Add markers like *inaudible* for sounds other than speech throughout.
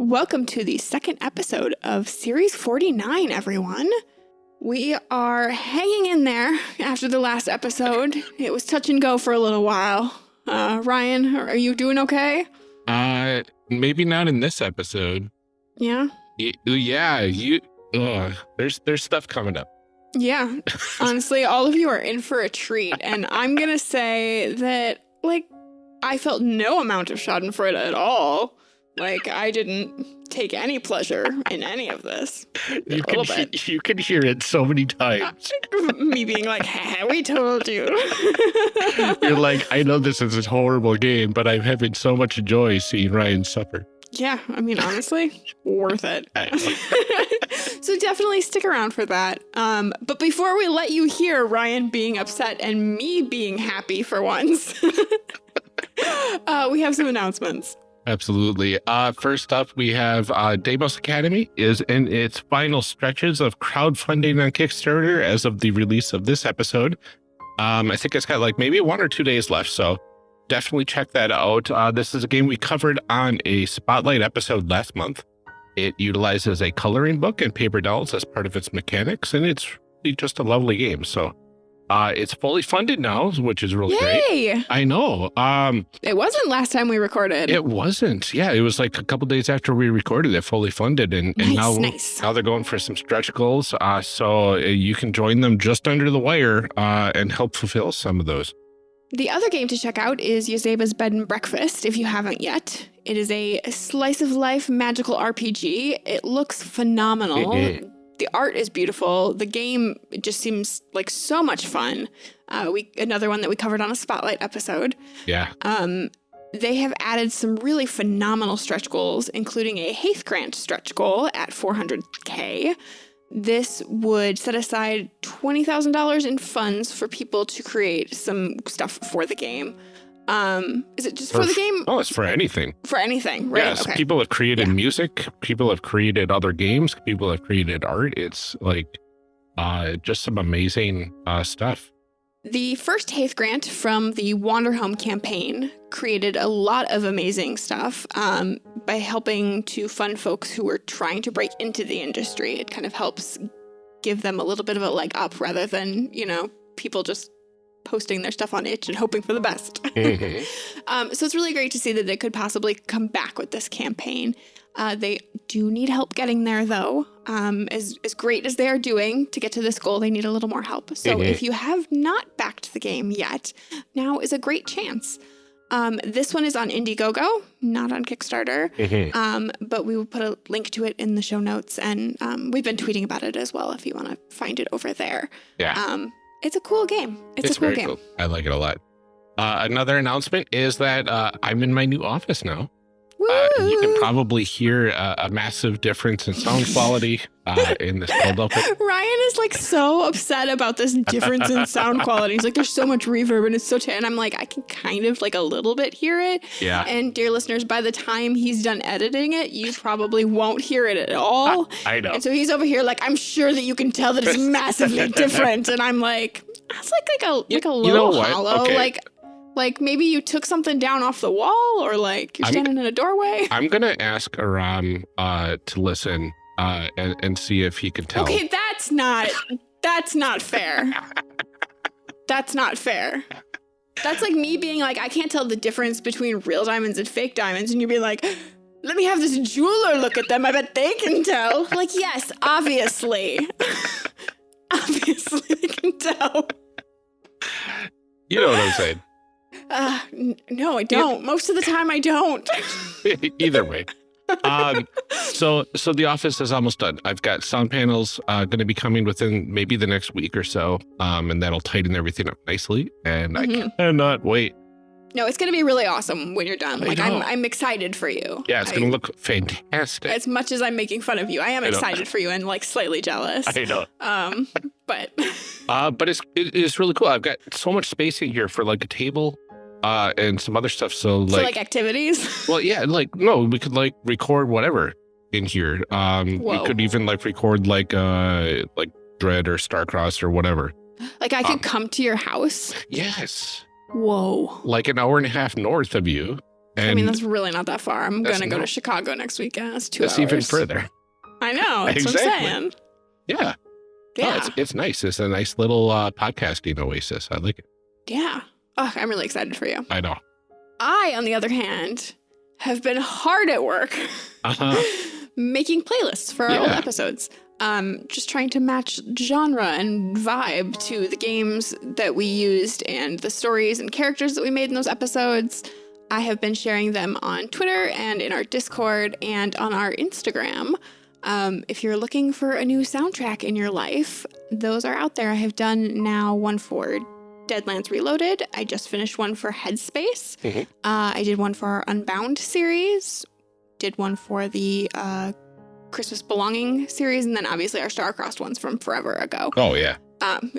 Welcome to the second episode of Series 49, everyone. We are hanging in there after the last episode. It was touch and go for a little while. Uh, Ryan, are you doing okay? Uh, maybe not in this episode. Yeah? Y yeah, you. Ugh, there's there's stuff coming up. Yeah. *laughs* Honestly, all of you are in for a treat, and I'm gonna say that, like, I felt no amount of Schadenfreude at all. Like, I didn't take any pleasure in any of this. You can he- you can hear it so many times. *laughs* Me being like, "Haha, we told you. *laughs* You're like, I know this is a horrible game, but I'm having so much joy seeing Ryan suffer. yeah, I mean, honestly, worth it. *laughs* so definitely stick around for that. Um, but before we let you hear Ryan being upset and me being happy for once, uh, we have some announcements. Absolutely. Uh, first up, we have uh, Deimos Academy is in its final stretches of crowdfunding on Kickstarter as of the release of this episode. Um, I think it's got like maybe one or two days left, so definitely check that out. Uh, this is a game we covered on a Spotlight episode last month. It utilizes a coloring book and paper dolls as part of its mechanics, and it's just a lovely game. So uh, it's fully funded now, which is really great. I know. Um, It wasn't last time we recorded. it wasn't. Yeah, it was like a couple days after we recorded it, fully funded, and, and nice, now nice. now they're going for some stretch goals. Uh, so uh, you can join them just under the wire uh, and help fulfill some of those. The other game to check out is Yazeba's Bed and Breakfast if you haven't yet. It is a slice of life magical RPG. It looks phenomenal. The art is beautiful. The game just seems like so much fun. Uh, we another one that we covered on a spotlight episode. Yeah, Um, they have added some really phenomenal stretch goals, including a Haith Grant stretch goal at 400k. This would set aside $20,000 in funds for people to create some stuff for the game. Um, is it just for, For the game? oh, it's for anything. For anything, right? Yes, okay. people have created Yeah. music. People have created other games. People have created art. It's like uh, just some amazing uh, stuff. The first Haith Grant from the Wanderhome campaign created a lot of amazing stuff um, by helping to fund folks who were trying to break into the industry. It kind of helps give them a little bit of a leg up rather than, you know, people just posting their stuff on itch and hoping for the best. *laughs* Mhm. um, so it's really great to see that they could possibly come back with this campaign. Uh, they do need help getting there, though. Um, as, as great as they are doing to get to this goal, they need a little more help. So Mhm. if you have not backed the game yet, now is a great chance. Um, this one is on Indiegogo, not on Kickstarter, Mhm. um, but we will put a link to it in the show notes, and um, we've been tweeting about it as well if you want to find it over there. Yeah. It's a cool game. It's, It's, a cool game. cool. I like it a lot. Uh, another announcement is that uh, I'm in my new office now. Uh, you can probably hear a, a massive difference in sound quality uh, in this build up. *laughs* Ryan is like so upset about this difference in sound quality. He's like, there's so much reverb and it's so, t-. and I'm like, I can kind of like a little bit hear it. Yeah, And dear listeners, by the time he's done editing it, you probably won't hear it at all. I know. And so he's over here like, I'm sure that you can tell that it's *laughs* massively different. And I'm like, that's like like a like a little you know hollow. Okay. Like like maybe you took something down off the wall or like you're I'm- standing in a doorway. *laughs* I'm gonna ask Aram uh, to listen uh, and, and see if he can tell. Okay, that's not that's not fair. That's not fair. That's like me being like, I can't tell the difference between real diamonds and fake diamonds, and you'd be like, let me have this jeweler look at them. I bet they can tell. Like, yes, obviously. *laughs* obviously they can tell. You know what I'm saying. Uh, n- no, I don't. Most of the time I don't. *laughs* Either way. Um, so so the office is almost done. I've got sound panels uh, going to be coming within maybe the next week or so, um, and that'll tighten everything up nicely. And Mhm. I cannot wait. No, it's gonna be really awesome when you're done. I Like know. I'm I'm excited for you. Yeah, it's I- going to look fantastic. as much as I'm making fun of you, I am I excited for you and like slightly jealous. *laughs* I know. Um, but Uh, but it's it, it's really cool. I've got so much space in here for like a table, uh, and some other stuff. So so like, like activities. *laughs* well, yeah, like no, we could like record whatever in here. Um, we could even like record like uh like Dread or Star-Crossed or whatever. Like I could Um, come to your house. Yes, Whoa. like an hour and a half north of you, And I mean, that's really not that far. I'm gonna go to Chicago next weekend. That's two that's hours. even further. I know. *laughs* That's what Exactly. I'm saying. Yeah. Oh, Yeah. it's, it's nice. It's a nice little uh, podcasting oasis. I like it. yeah. Oh, I'm really excited for you. I know. I, on the other hand, have been hard at work Uh-huh. *laughs* making playlists for our old episodes. Um, just trying to match genre and vibe to the games that we used and the stories and characters that we made in those episodes. I have been sharing them on Twitter and in our Discord and on our Instagram. Um, if you're looking for a new soundtrack in your life, those are out there. I have done now one for Deadlands Reloaded. I just finished one for Headspace. Mhm. Uh, I did one for our Unbound series. Did one for the uh, Christmas Belonging series, and then obviously our Star-Crossed ones from forever ago. Oh, yeah. Um,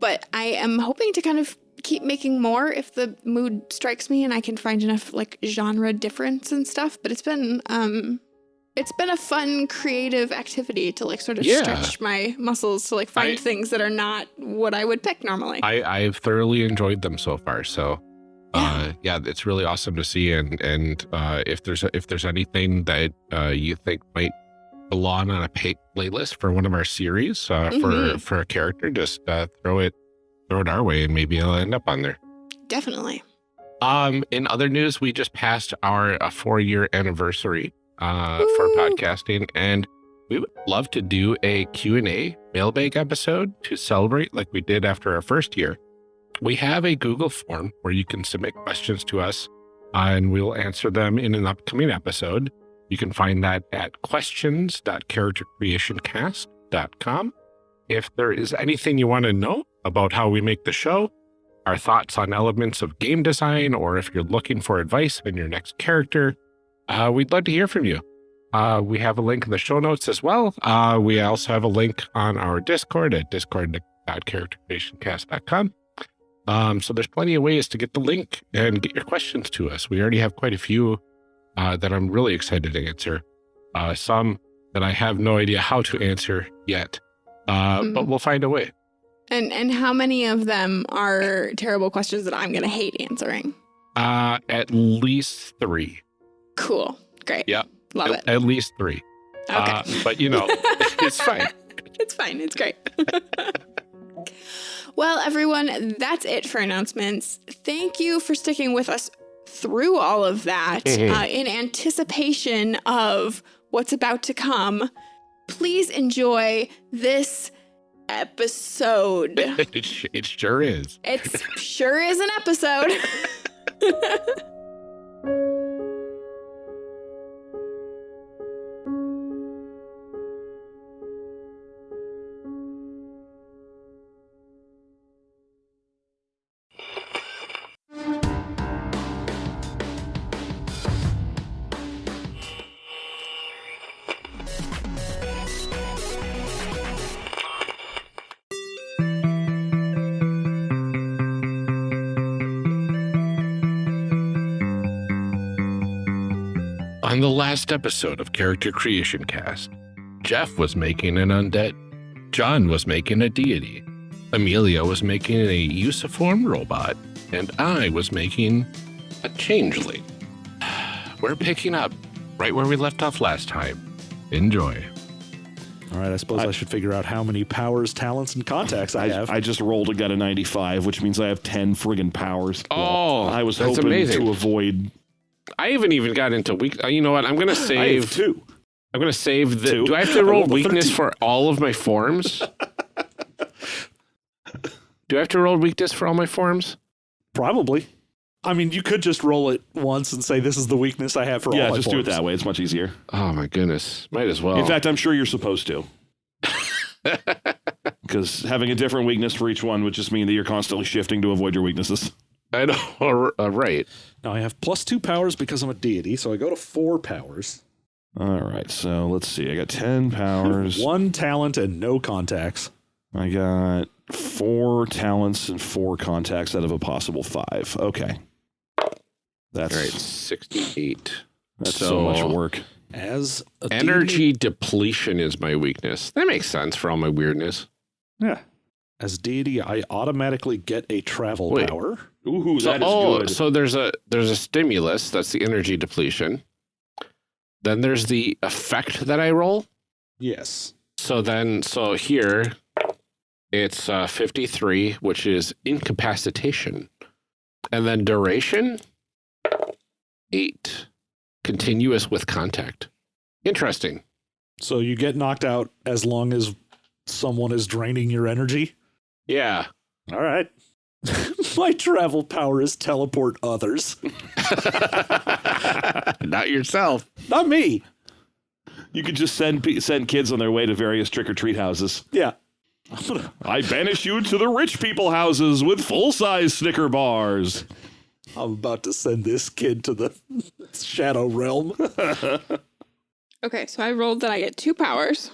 but I am hoping to kind of keep making more if the mood strikes me and I can find enough like genre difference and stuff. But it's been um, it's been a fun creative activity to like sort of Yeah. stretch my muscles to like find I- things that are not what I would pick normally. I, I've thoroughly enjoyed them so far. So, uh, yeah, it's really awesome to see. And and uh, if there's if there's anything that uh, you think might belong on a pay- playlist for one of our series uh, for Mhm. for a character, just uh, throw it throw it our way, and maybe it'll end up on there. Definitely. Um, in other news, we just passed our uh, four year anniversary uh, for podcasting, and we would love to do a Q and A mailbag episode to celebrate, like we did after our first year. We have a Google form where you can submit questions to us, uh, and we'll answer them in an upcoming episode. You can find that at questions.charactercreationcast.com. If there is anything you want to know about how we make the show, our thoughts on elements of game design, or if you're looking for advice on your next character, uh, we'd love to hear from you. Uh, we have a link in the show notes as well. Uh, we also have a link on our Discord at discord.charactercreationcast.com. Um, so there's plenty of ways to get the link and get your questions to us. We already have quite a few uh, that I'm really excited to answer. Uh, some that I have no idea how to answer yet, uh, Mhm. but we'll find a way. And and how many of them are terrible questions that I'm gonna hate answering? Uh, at least three. Cool. Great. Yeah. Love at, it. at least three. Okay. Uh, but you know, *laughs* it's fine. it's fine. It's great. *laughs* well, everyone, that's it for announcements. Thank you for sticking with us through all of that Mhm. uh, in anticipation of what's about to come. Please enjoy this episode. it, *laughs* it sure is. It sure is an episode. Last episode of Character Creation Cast, Jeff was making an undead, John was making a deity, Amelia was making a usiform robot, and I was making a changeling. *sighs* We're picking up right where we left off last time. Enjoy. All right, I suppose I, I- should figure out how many powers, talents, and contacts I, I, have. I just rolled a got a 95, which means I have 10 friggin' powers. Oh, I was that's hoping amazing. to avoid. I haven't even got into weak. uh, You know what? I'm gonna I have save. two. I'm gonna save the. Two. Do I have to *laughs* roll weakness 13. for all of my forms? *laughs* Do I have to roll weakness for all my forms? Probably. I mean, you could just roll it once and say this is the weakness I have for yeah, all forms. Yeah, just do it that way. It's much easier. Oh my goodness, might as well. In fact, I'm sure you're supposed to. *laughs* Because having a different weakness for each one would just mean that you're constantly shifting to avoid your weaknesses. I know, *laughs* uh, right? Now I have plus two powers because I'm a deity, so I go to four powers. All right, so let's see. I got 10 *laughs* powers. One talent and no contacts. I got four talents and four contacts out of a possible five. Okay. That's All right, sixty-eight. that's so, much work. As a Energy depletion is my weakness. That makes sense for all my weirdness. yeah. As deity, I automatically get a travel Wait. power. Ooh, So, oh, good. so there's a there's a stimulus. That's the energy depletion. Then there's the effect that I roll. Yes. So then, so here, it's uh, 53, which is incapacitation. And then duration, eight. Continuous with contact. Interesting. So you get knocked out as long as someone is draining your energy. Yeah. All right. *laughs* My travel power is teleport others. *laughs* Not yourself. Not me. you could just send send kids on their way to various trick or treat houses. Yeah. I'm I banish you to the rich people houses with full size Snicker bars. I'm about to send this kid to the shadow realm. *laughs* Okay, so I rolled that I get two powers.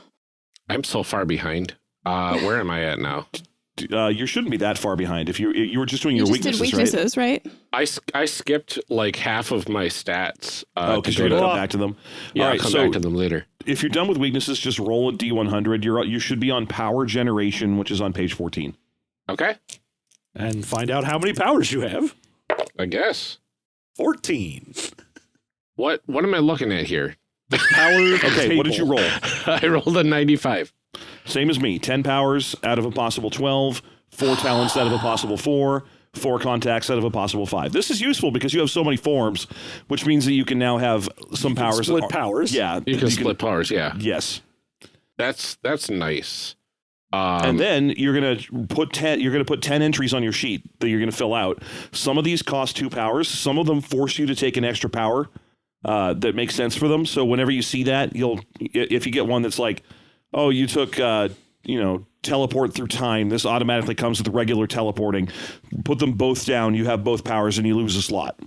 I'm so far behind. Uh, where am I at now? Uh, you shouldn't be that far behind. If you you were just doing You your just did weaknesses, weaknesses, right? I skipped like half of my stats. Uh, right? Oh, because you're gonna come back to them. yeah, All I'll come so back to them later. if you're done with weaknesses, just roll a d100. You're you should be on power generation, which is on page 14. Okay. and find out how many powers you have. I guess. 14. What what am I looking at here? The power. Okay, what did you roll? *laughs* I rolled a 95. Same as me. 10 powers out of a possible 12, four talents out of a *sighs* possible four, four contacts out of a possible five. This is useful because you have so many forms, which means that you can now have some powers. that Split are- powers. Yeah, You can split powers, yeah. Yes, That's that's nice. Um, and then you're gonna put ten. You're gonna put ten entries on your sheet that you're gonna fill out. Some of these cost two powers. Some of them force you to take an extra power uh, that makes sense for them. So whenever you see that, you'll if you get one that's like, oh, you took, uh, you know, teleport through time. This automatically comes with regular teleporting. Put them both down. You have both powers, and you lose a slot.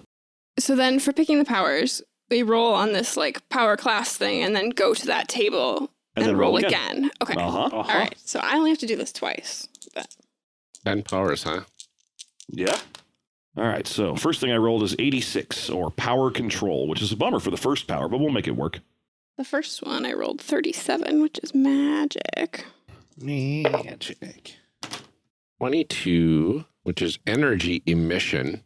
So then for picking the powers, we roll on this like power class thing and then go to that table And and, then roll roll, again. again. Okay. Uh huh. All right. So I only have to do this twice. But 10 powers, huh? Yeah. All right. So first thing I rolled is 86 or power control, which is a bummer for the first power, but we'll make it work. The first one I rolled 37, which is magic. Magic. 22, which is energy emission.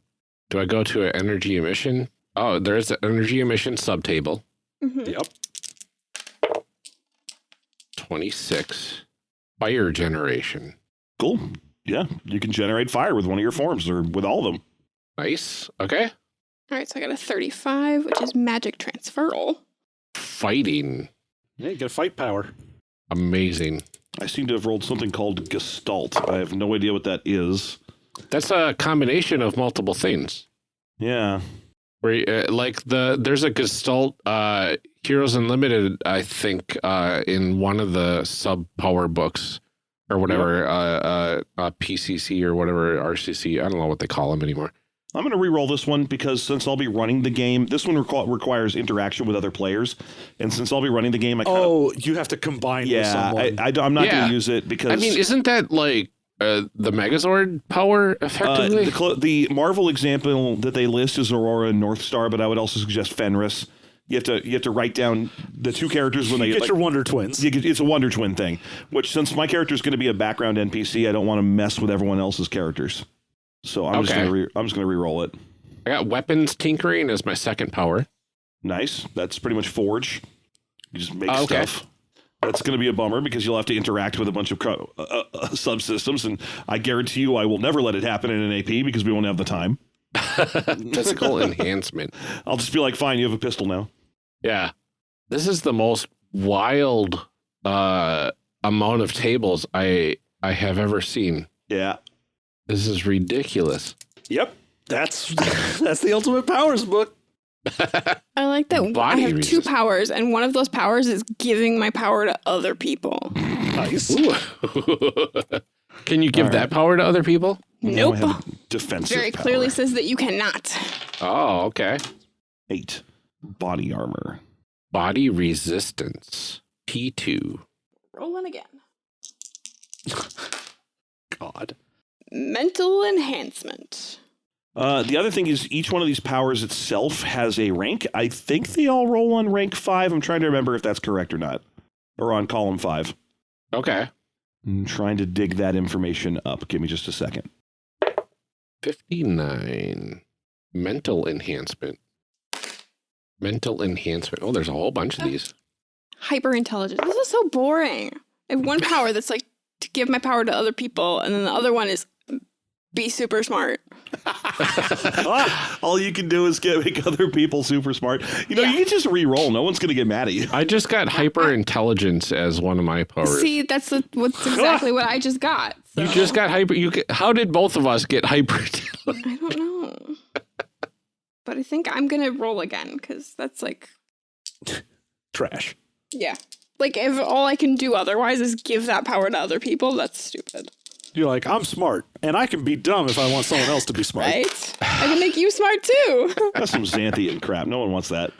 Do I go to an energy emission? Oh, there's an energy emission subtable. Mhm. Yep. 26, fire generation. Cool. Yeah. You can generate fire with one of your forms or with all of them. Nice. Okay. All right. So I got a 35, which is magic transferal. Fighting. Yeah, you get fight power. Amazing. I seem to have rolled something called Gestalt. I have no idea what that is. That's a combination of multiple things. Yeah. Where you- uh, like the there's a Gestalt uh Heroes Unlimited, I think, uh in one of the sub power books or whatever, uh, uh uh PCC or whatever RCC. I don't know what they call them anymore. I'm going to re-roll this one because since I'll be running the game, this one requ- requires interaction with other players, and since I'll be running the game, I kind of Oh, you have to combine with yeah, someone. I, I, am not going to use it because I mean, isn't that like uh, the Megazord power Uh, effectively? the, cl- the Marvel example that they list is Aurora and Northstar, but I would also suggest Fenris. You have to you have to write down the two characters when you they get like, your Wonder Twins. you get- it's a Wonder Twin thing. Which since my character is going to be a background NPC, I don't want to mess with everyone else's characters. So I'm just going to re- I'm just going to re-roll it. I got weapons tinkering as my second power. Nice. That's pretty much Forge. You just make Oh, okay. stuff. That's going to be a bummer because you'll have to interact with a bunch of co- uh, uh, uh, subsystems, and I guarantee you, I will never let it happen in an AP because we won't have the time. *laughs* *laughs* Physical enhancement. I'll just be like, fine, you have a pistol now. Yeah. This is the most wild uh amount of tables I I have ever seen. Yeah. This is ridiculous. Yep. That's *laughs* that's the Ultimate Powers book. I like that I Body have two powers, and one of those powers is giving my power to other people. Nice. *laughs* Can you give All right. that power to other people? Nope. have defensive Very power. clearly says that you cannot. Oh, okay. Eight. Body armor. Body resistance. P2. Rolling again. *laughs* God. Mental enhancement. Uh, the other thing is each one of these powers itself has a rank. I think they all roll on rank five. I'm trying to remember if that's correct or not. Or on column five. Okay. I'm trying to dig that information up. Give me just a second. 59. Mental enhancement. Mental enhancement. Oh, there's a whole bunch of these. Hyper intelligence. This is so boring. I have one power that's like to give my power to other people, and then the other one is be super smart. All you can do is get make other people super smart. You know, Yeah. you can just re-roll. No one's gonna get mad at you. I just got hyper intelligence as one of my powers. See, that's the, what's exactly what I just got. So. you just got hyper. You get, how did both of us get hyper? I don't know. but I think I'm gonna roll again because that's like, trash. yeah. Like if all I can do otherwise is give that power to other people, that's stupid, You're like, I'm smart, and I can be dumb if I want someone else to be smart. right? I can make you smart too. *laughs* That's some Xanthian crap. No one wants that. All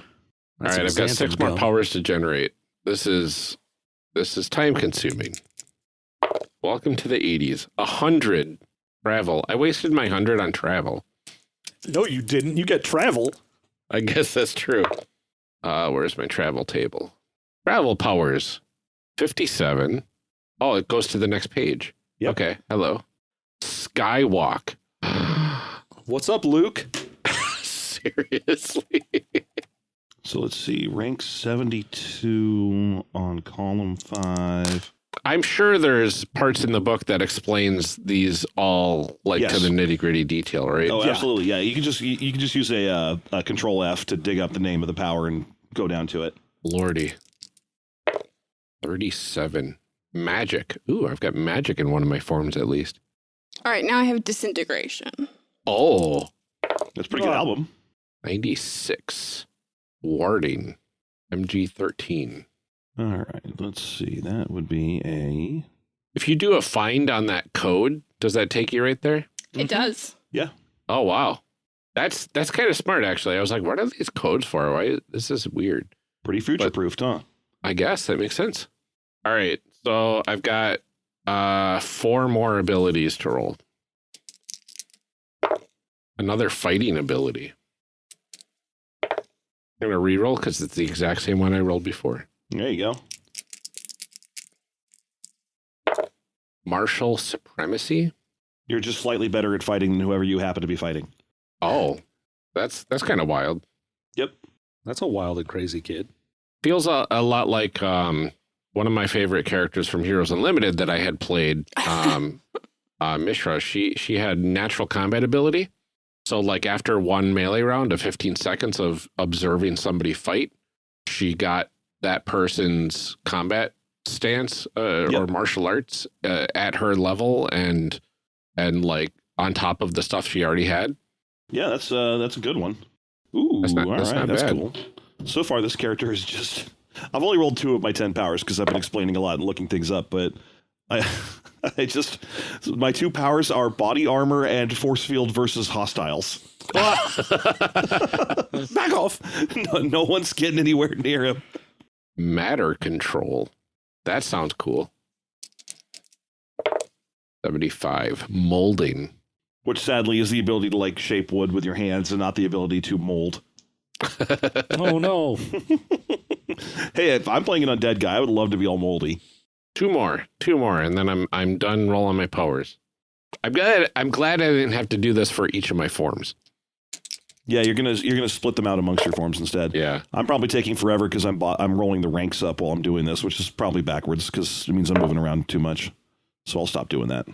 That's right, I've got six more powers to generate. This is this is time consuming. Welcome to the 80s. A hundred travel. I wasted my hundred on travel. No, you didn't. You get travel. I guess that's true. Uh, where's my travel table? Travel powers. 57. Oh, it goes to the next page. Yep. Okay. Hello. Skywalk. *gasps* What's up, Luke? *laughs* Seriously? So let's see. Rank 72 on column 5. I'm sure there's parts in the book that explains these all like to the nitty gritty detail, right? Oh, Yeah. absolutely. Yeah, you can just you, you can just use a, uh, a control F to dig up the name of the power and go down to it. Lordy. 37. Magic. Ooh, I've got magic in one of my forms at least. all right, now I have disintegration. Oh, That's a pretty good album. 96. Warding. MG13. All right, let's see. That would be a If you do a find on that code, does that take you right there? It mm-hmm. does. Yeah. Oh, wow. That's that's kind of smart actually. I was like, what are these codes for? Why this is weird. pretty future proofed, huh? I guess that makes sense. All right. So I've got uh four more abilities to roll. Another fighting ability. I'm gonna re-roll because it's the exact same one I rolled before. There you go. Martial supremacy. You're just slightly better at fighting than whoever you happen to be fighting. Oh, that's that's kind of wild. Yep. That's a wild and crazy kid. Feels a, a lot like um one of my favorite characters from Heroes Unlimited that I had played. Um, *laughs* uh, Mishra. She she had natural combat ability. So like after one melee round of 15 seconds of observing somebody fight, she got that person's combat stance uh, or martial arts uh, at her level and and like on top of the stuff she already had. Yeah, that's uh that's a good one. Ooh, That's not- all that's right, not that's bad. cool. So far, this character is just. I've only rolled two of my ten powers because I've been explaining a lot and looking things up, but I, *laughs* I just my two powers are body armor and force field versus hostiles. *laughs* Back off. No, no one's getting anywhere near him. Matter control. That sounds cool. 75. Molding. Which sadly is the ability to like shape wood with your hands and not the ability to mold. *laughs* Oh no. Hey, if I'm playing an undead guy, I would love to be all moldy. Two more. Two more, and then I'm I'm done rolling my powers. I'm glad I'm glad I didn't have to do this for each of my forms. Yeah, you're gonna you're gonna split them out amongst your forms instead. Yeah. I'm probably taking forever because I'm I'm rolling the ranks up while I'm doing this, which is probably backwards because it means I'm moving around too much. So I'll stop doing that.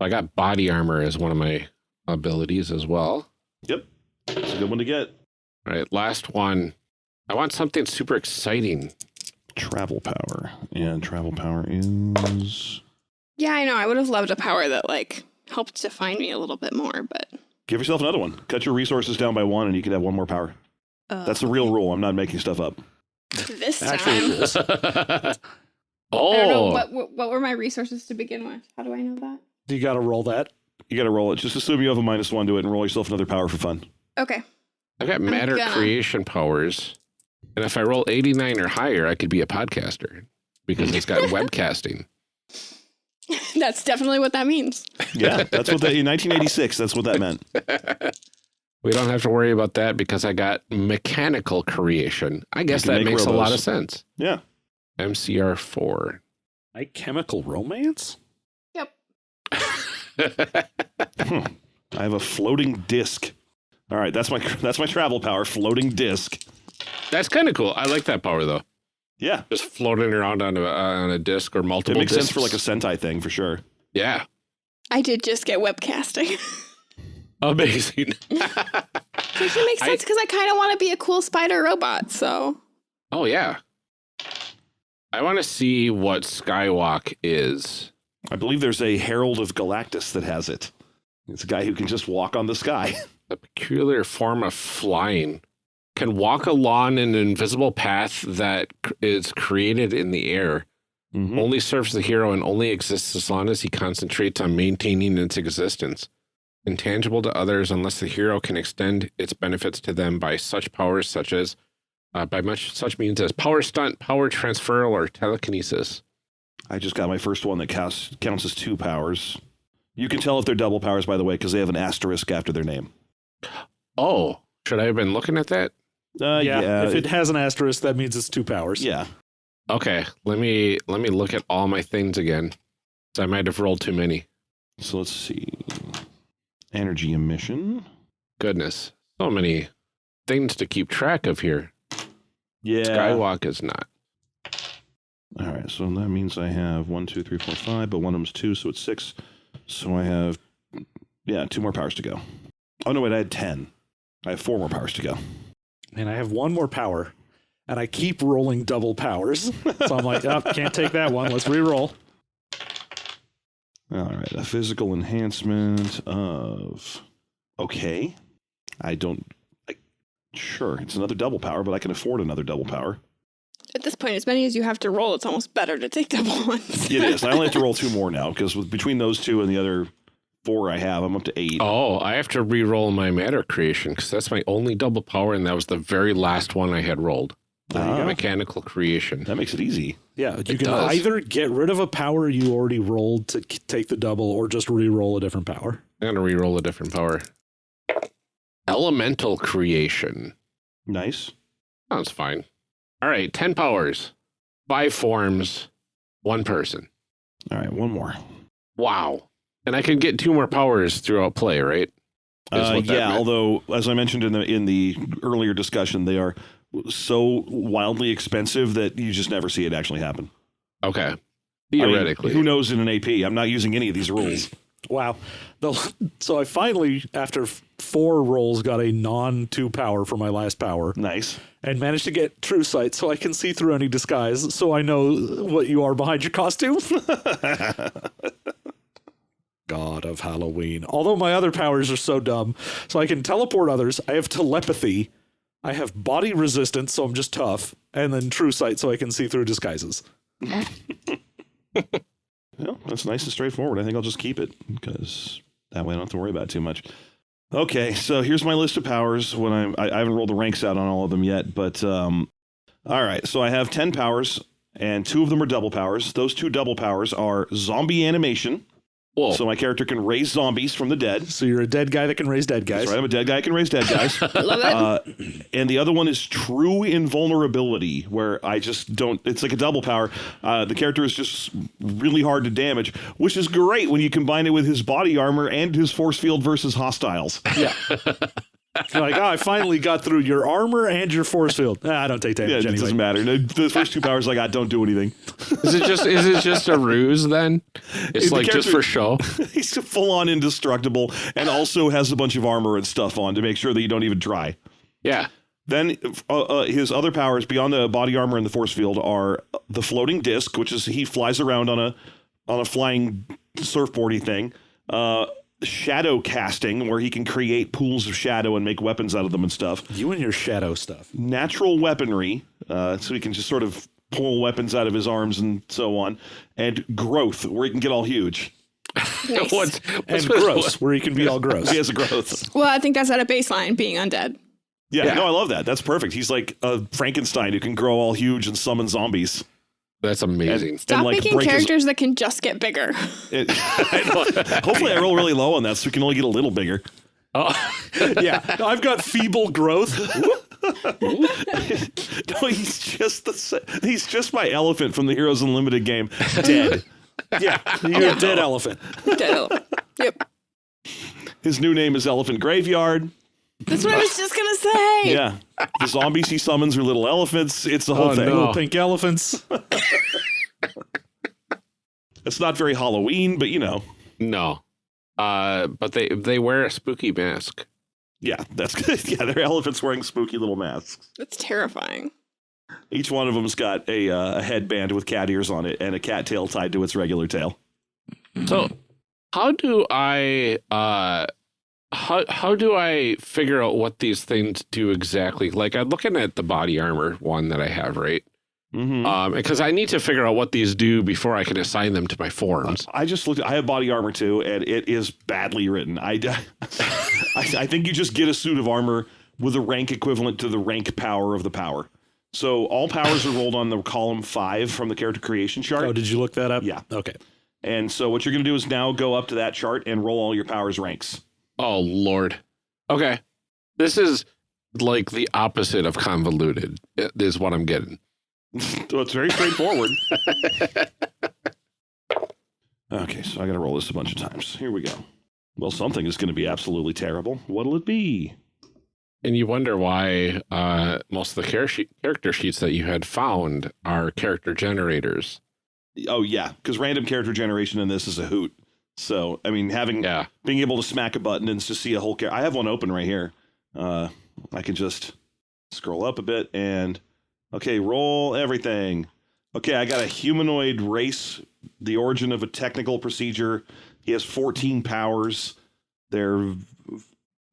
I got body armor as one of my abilities as well. Yep, it's a good one to get. All right, last one. I want something super exciting. Travel power and travel power is Yeah, I know. I would have loved a power that like helped define me a little bit more, but give yourself another one. Cut your resources down by one, and you can have one more power. uh, That's the real rule. I'm not making stuff up. this Actually, time. it is. *laughs* *laughs* Oh, what, what what were my resources to begin with. How do I know that? You got to roll that. You got to roll it. Just assume you have a minus one to it, and roll yourself another power for fun. Okay. I've got matter creation powers. And if I roll 89 or higher, I could be a podcaster because it's got *laughs* webcasting. *laughs* That's definitely what that means. Yeah, that's what that in 1986. That's what that meant. *laughs* We don't have to worry about that because I got mechanical creation. I guess that make makes a lot of sense. Yeah. MCR 4. Like chemical romance? Yep. Hmm. I have a floating disc. All right, that's my that's my travel power. Floating disc. That's kind of cool. I like that power though. Yeah, Just floating around on a on a disc or multiple. it multiple. makes sense for like a discs. Sentai thing for sure. yeah. I did just get webcasting. *laughs* Amazing. *laughs* Which makes I- sense because I kind of want to be a cool spider robot. So oh yeah. I want to see what Skywalk is. I believe there's a Herald of Galactus that has it. It's a guy who can just walk on the sky. *laughs* A peculiar form of flying. Can walk along an invisible path that is created in the air. Mhm. Only serves the hero and only exists as long as he concentrates on maintaining its existence. Intangible to others unless the hero can extend its benefits to them by such powers such as uh, by much such means as power stunt, power transfer, or telekinesis. I just got my first one that counts counts as two powers. You can tell if they're double powers, by the way, because they have an asterisk after their name. Oh, should I have been looking at that? Uh, yeah, yeah, if it has an asterisk, that means it's two powers. yeah. Okay, let me let me look at all my things again. 'cause I might have rolled too many. So let's see. Energy emission. Goodness, so many things to keep track of here. Yeah. Skywalk is not. All right, so that means I have one, two, three, four, five, but one of them's two, so it's six. So I have, yeah, two more powers to go. Oh no, wait, I had ten. I have four more powers to go. And I have one more power, and I keep rolling double powers. so I'm like, oh, can't take that one. Let's re-roll. All right, a physical enhancement of. Okay, I don't. I, sure, it's another double power, but I can afford another double power. at this point, as many as you have to roll, it's almost better to take *laughs* double ones. It is. I only have to roll two more now because between those two and the other four I have, I'm up to eight. Oh, I have to re-roll my matter creation because that's my only double power, and that was the very last one I had rolled. Ah. Mechanical creation. That makes it easy. Yeah, you It can does. either get rid of a power you already rolled to take the double, or just re-roll a different power. I'm gonna re-roll a different power. Elemental creation. Nice. Sounds fine. All right, ten powers, five forms, one person. All right, one more. Wow. And I can get two more powers throughout play, right? Uh, yeah, meant. although as I mentioned in the in the earlier discussion, they are so wildly expensive that you just never see it actually happen. Okay. I mean, Theoretically. who knows in an AP? I'm not using any of these rules. *laughs* Wow. The, so I finally, after four rolls, got a non-two power for my last power, nice. and managed to get true sight, so I can see through any disguise, so I know what you are behind your costume. *laughs* *laughs* God of Halloween. Although my other powers are so dumb, so I can teleport others. I have telepathy. I have body resistance, so I'm just tough, and then true sight, so I can see through disguises. *laughs* Well, that's nice and straightforward. I think I'll just keep it because that way I don't have to worry about it too much. Okay, so here's my list of powers. When I'm, I, I haven't rolled the ranks out on all of them yet, but um, all right. So I have ten powers, and two of them are double powers. Those two double powers are zombie animation. Whoa. So my character can raise zombies from the dead. So you're a dead guy that can raise dead guys. That's right. I'm a dead guy. I can raise dead guys. *laughs* Love it. uh, and the other one is true invulnerability, where I just don't. It's like a double power. Uh, the character is just really hard to damage, which is great when you combine it with his body armor and his force field versus hostiles. Yeah. *laughs* You're like, oh, I finally got through your armor and your force field. Ah, I don't take that. Yeah, it anyway. doesn't matter. The, the first two powers like I got don't do anything. is it just is it just a ruse then? It's The like just for show. *laughs* He's full on indestructible and also has a bunch of armor and stuff on to make sure that you don't even try. Yeah. Then uh, uh, his other powers beyond the body armor and the force field are the floating disc, which is he flies around on a on a flying surfboardy thing. Uh, shadow casting, where he can create pools of shadow and make weapons out of them and stuff. You and your shadow stuff. Natural weaponry, uh, so he can just sort of pull weapons out of his arms and so on. And growth, where he can get all huge. *laughs* Nice. What's, And what's gross, where he can be all gross. *laughs* He has a *laughs* growth. Well, I think that's at a baseline, being undead. Yeah, Yeah. no, I love that. That's perfect. He's like a Frankenstein who can grow all huge and summon zombies. That's amazing. Stop like, making break his- characters that can just get bigger. *laughs* It- hopefully, I roll really low on that so we can only get a little bigger. Oh, *laughs* yeah, I've got feeble growth. *laughs* No, he's just the he's just my elephant from the Heroes Unlimited game. Dead. Yeah, you're a dead elephant. Dead elephant. Yep. His new name is Elephant Graveyard. That's what I was just gonna say. Yeah. The zombies he summons are little elephants. It's the whole Oh, thing. no. Little pink elephants. *laughs* It's not very Halloween, but you know. No. Uh, but they they wear a spooky mask. Yeah, that's good. *laughs* Yeah, they're elephants wearing spooky little masks. That's terrifying. Each one of them's got a, uh, a headband with cat ears on it and a cat tail tied to its regular tail. So, how do I uh how how do I figure out what these things do exactly? Like I'm looking at the body armor one that I have, right? Mm-hmm. Um, because I need to figure out what these do before I can assign them to my forms. I just looked. I have body armor too, and it is badly written. I, *laughs* I, I think you just get a suit of armor with a rank equivalent to the rank power of the power. So all powers are rolled on the column five from the character creation chart. oh, did you look that up? Yeah. Okay. And so what you're going to do is now go up to that chart and roll all your powers ranks. Oh lord. Okay. This is like the opposite of convoluted. Is what I'm getting. so it's very straightforward. *laughs* okay, so I got to roll this a bunch of times. Here we go. Well, something is going to be absolutely terrible. What'll it be? And you wonder why uh, most of the char- character sheets that you had found are character generators. Oh yeah, because random character generation in this is a hoot. So I mean, having Yeah. being able to smack a button and just see a whole character. I have one open right here. Uh, I can just scroll up a bit and okay, roll everything. Okay, I got a humanoid race. The origin of a technical procedure. He has 14 powers. They're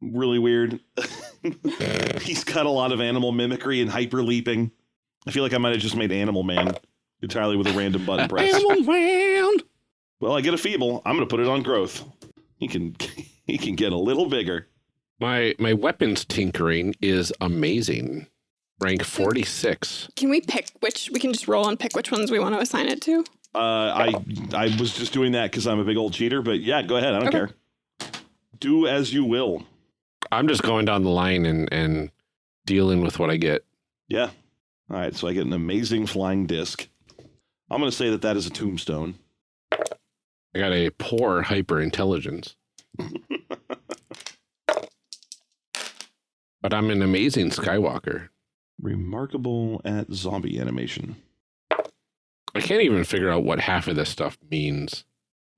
really weird. *laughs* He's got a lot of animal mimicry and hyper leaping. I feel like I might have just made Animal Man entirely with a random button *laughs* press. Animal man. Well, I get a feeble. I'm going to put it on growth. He can *laughs* he can get a little bigger. My my weapons tinkering is amazing. Rank 46. Can we pick which? We can just roll and pick which ones we want to assign it to. Uh, I I was just doing that because I'm a big old cheater. But yeah, go ahead. I don't Okay. care. Do as you will. I'm just going down the line and and dealing with what I get. Yeah. All right. So I get an amazing flying disc. I'm going to say that that is a tombstone. I got a poor hyper intelligence. *laughs* but I'm an amazing Skywalker. Remarkable at zombie animation. I can't even figure out what half of this stuff means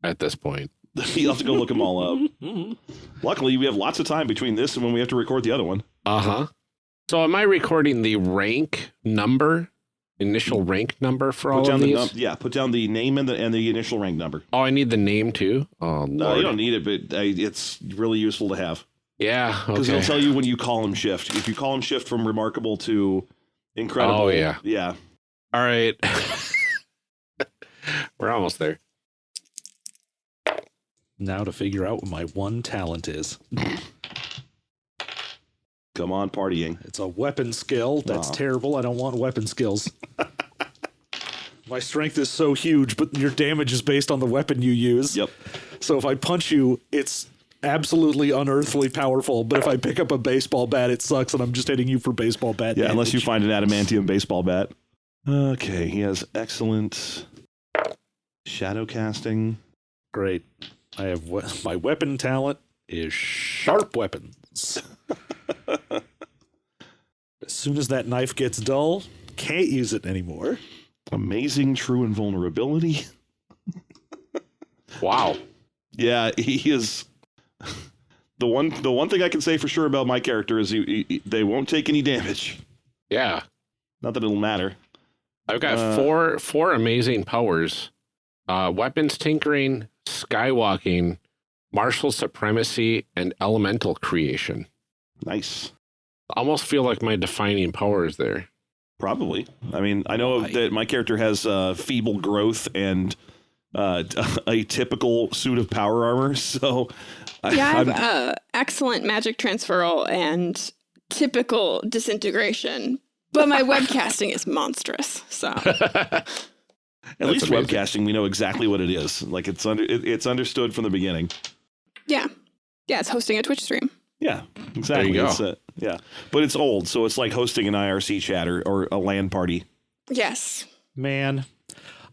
at this point. *laughs* You'll have to go look them all up. *laughs* Luckily, we have lots of time between this and when we have to record the other one. Uh huh. So am I recording the rank number, initial rank number for all down of the these? num- yeah, put down the name and the and the initial rank number. oh, I need the name too. Oh No, lord. you don't need it, but uh, it's really useful to have. yeah. Because Okay. it'll tell you when you column shift. If you column shift from remarkable to incredible. Oh, yeah. Yeah. All right. *laughs* We're almost there. Now to figure out what my one talent is. *laughs* Come on, partying. It's a weapon skill. That's Aw. terrible. I don't want weapon skills. *laughs* my strength is so huge, but your damage is based on the weapon you use. Yep. So if I punch you, it's absolutely unearthly powerful. But if I pick up a baseball bat, it sucks, and I'm just hitting you for baseball bat. Yeah, unless you damage. find an adamantium baseball bat. Okay, he has excellent shadow casting. Great. I have we- my weapon talent is sharp weapons. *laughs* *laughs* as soon as that knife gets dull, can't use it anymore. Amazing true invulnerability. *laughs* Wow. Yeah, he is. The one, the one thing I can say for sure about my character is he, he- they won't take any damage. Yeah. Not that it'll matter. I've got Uh, four four amazing powers. Uh weapons tinkering, skywalking, martial supremacy, and elemental creation. Nice. I Almost feel like my defining power is there. Probably. I mean, I know Why? that my character has uh, feeble growth and uh, *laughs* a typical suit of power armor. *laughs* So, I, Yeah, I have I'm- uh, excellent magic transferal and typical disintegration, but my *laughs* webcasting is monstrous. So at least amazing. webcasting, we know exactly what it is. Like it's under, it, it's understood from the beginning. yeah, yeah, it's hosting a Twitch stream. Yeah, exactly. go. It's, uh, yeah, but it's old, so it's like hosting an IRC chat or, or a LAN party. Yes. Man,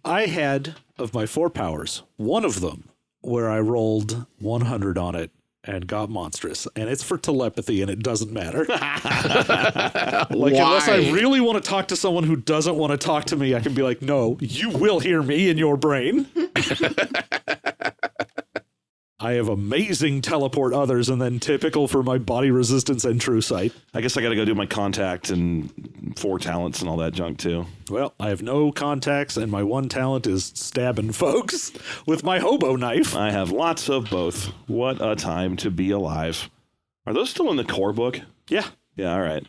I had of my four powers, one of them where I rolled 100 on it and got monstrous, and it's for telepathy, and it doesn't matter. *laughs* Like unless I really want to talk to someone who doesn't want to talk to me, I can be like, "No, you will hear me in your brain." *laughs* I have amazing teleport others, and then typical for my body resistance and true sight. I guess I got to go do my contact and four talents and all that junk too. Well, I have no contacts, and my one talent is stabbing *laughs* folks with my hobo knife. I have lots of both. What a time to be alive. Are those still in the core book? Yeah, Yeah, all right.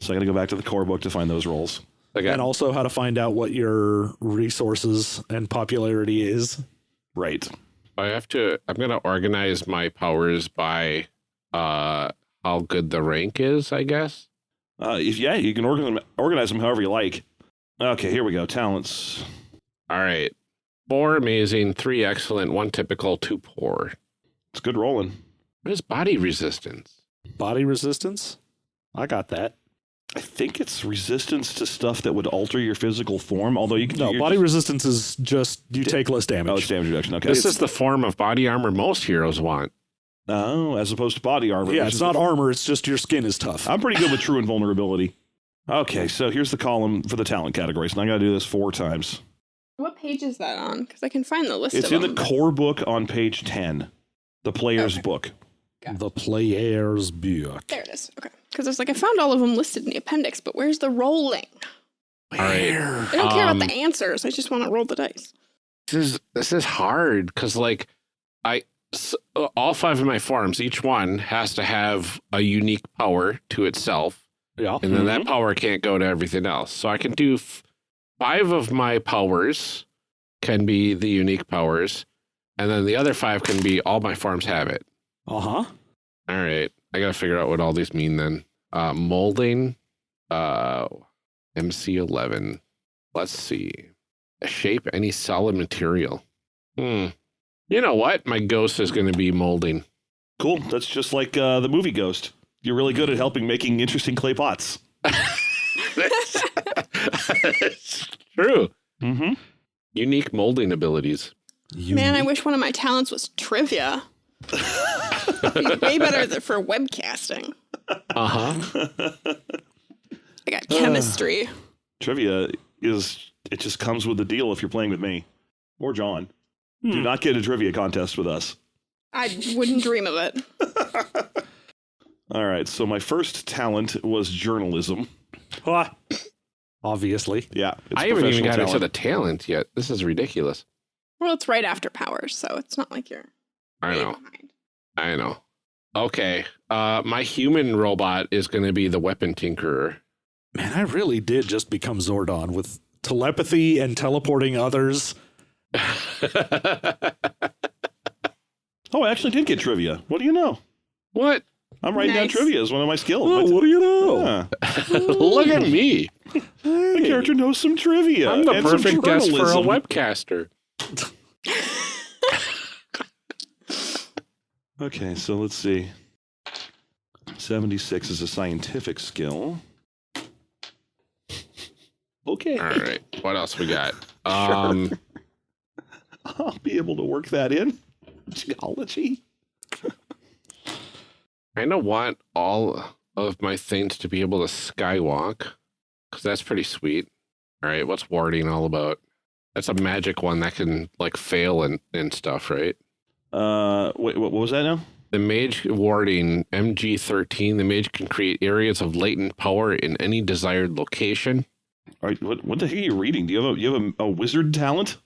So I got to go back to the core book to find those rolls. I got and also how to find out what your resources and popularity is. Right. I have to. I'm gonna organize my powers by uh how good the rank is. I guess. Uh, if yeah, you can organize them, organize them however you like. Okay, here we go. Talents. All right. Four amazing, three excellent, one typical, two poor. It's good rolling. What is body resistance? Body resistance? I got that. I think it's resistance to stuff that would alter your physical form. Although you can No, body just- resistance is just you take less damage. Oh, it's damage. damage reduction. Okay. This is the form of body armor most heroes want. oh, as opposed to body armor. yeah, which it's is not the- armor, it's just your skin is tough. I'm pretty good with true invulnerability. Okay, so here's the column for the talent categories, and I got to do this four times. What page is that on? Because I can find the list It's of in the them. core book on page ten, the player's Okay. book. the player's book. there it is. Okay. Because I was like, I found all of them listed in the appendix, but where's the rolling? All right. I don't care about Um, the answers. I just want to roll the dice. This is this is hard because like I uh, all five of my forms, each one has to have a unique power to itself, Yeah. and then that power can't go to everything else. So I can do f- five of my powers can be the unique powers, and then the other five can be all my forms have it. Uh huh. All right. I gotta figure out what all these mean then. Uh molding, uh MC eleven. Let's see. Shape any solid material. Hmm. You know what? My ghost is gonna be molding. Cool. That's just like uh, the movie Ghost. You're really good at helping making interesting clay pots. *laughs* That's true. Mm-hmm. Unique molding abilities. Man, I wish one of my talents was trivia. Be *laughs* way better th- for webcasting. Uh-huh. I got chemistry. *sighs* Trivia is it just comes with the deal if you're playing with me or John. Do Hmm. not get a trivia contest with us. I wouldn't dream of it. *laughs* All right. So my first talent was journalism. Ah. Obviously. Yeah. it's I haven't even professional got into talent. the talent yet. This is ridiculous. Well, it's right after powers, so it's not like you're I know. behind. I know. Okay. Uh my human robot is gonna be the weapon tinkerer. Man, I really did just become Zordon with telepathy and teleporting others. *laughs* Oh, I actually did get trivia. What do you know? what? I'm writing down trivia as one of my skills. Oh, My- what do you know? Yeah. *laughs* Look at me. The character knows some trivia. I'm the and perfect guest for a webcaster. *laughs* Okay, so let's see. 76 is a scientific skill. Okay. All right. What else we got? *laughs* Um *laughs* I'll be able to work that in. Geology. I kind of want all of my things to be able to skywalk because that's pretty sweet. All right, what's warding all about? That's a magic one that can like fail and, and stuff, right? Uh, wait, what what was that now? The mage warding MG13, the mage can create areas of latent power in any desired location. All right, what, what the heck are you reading? Do you have a you have a, a wizard talent?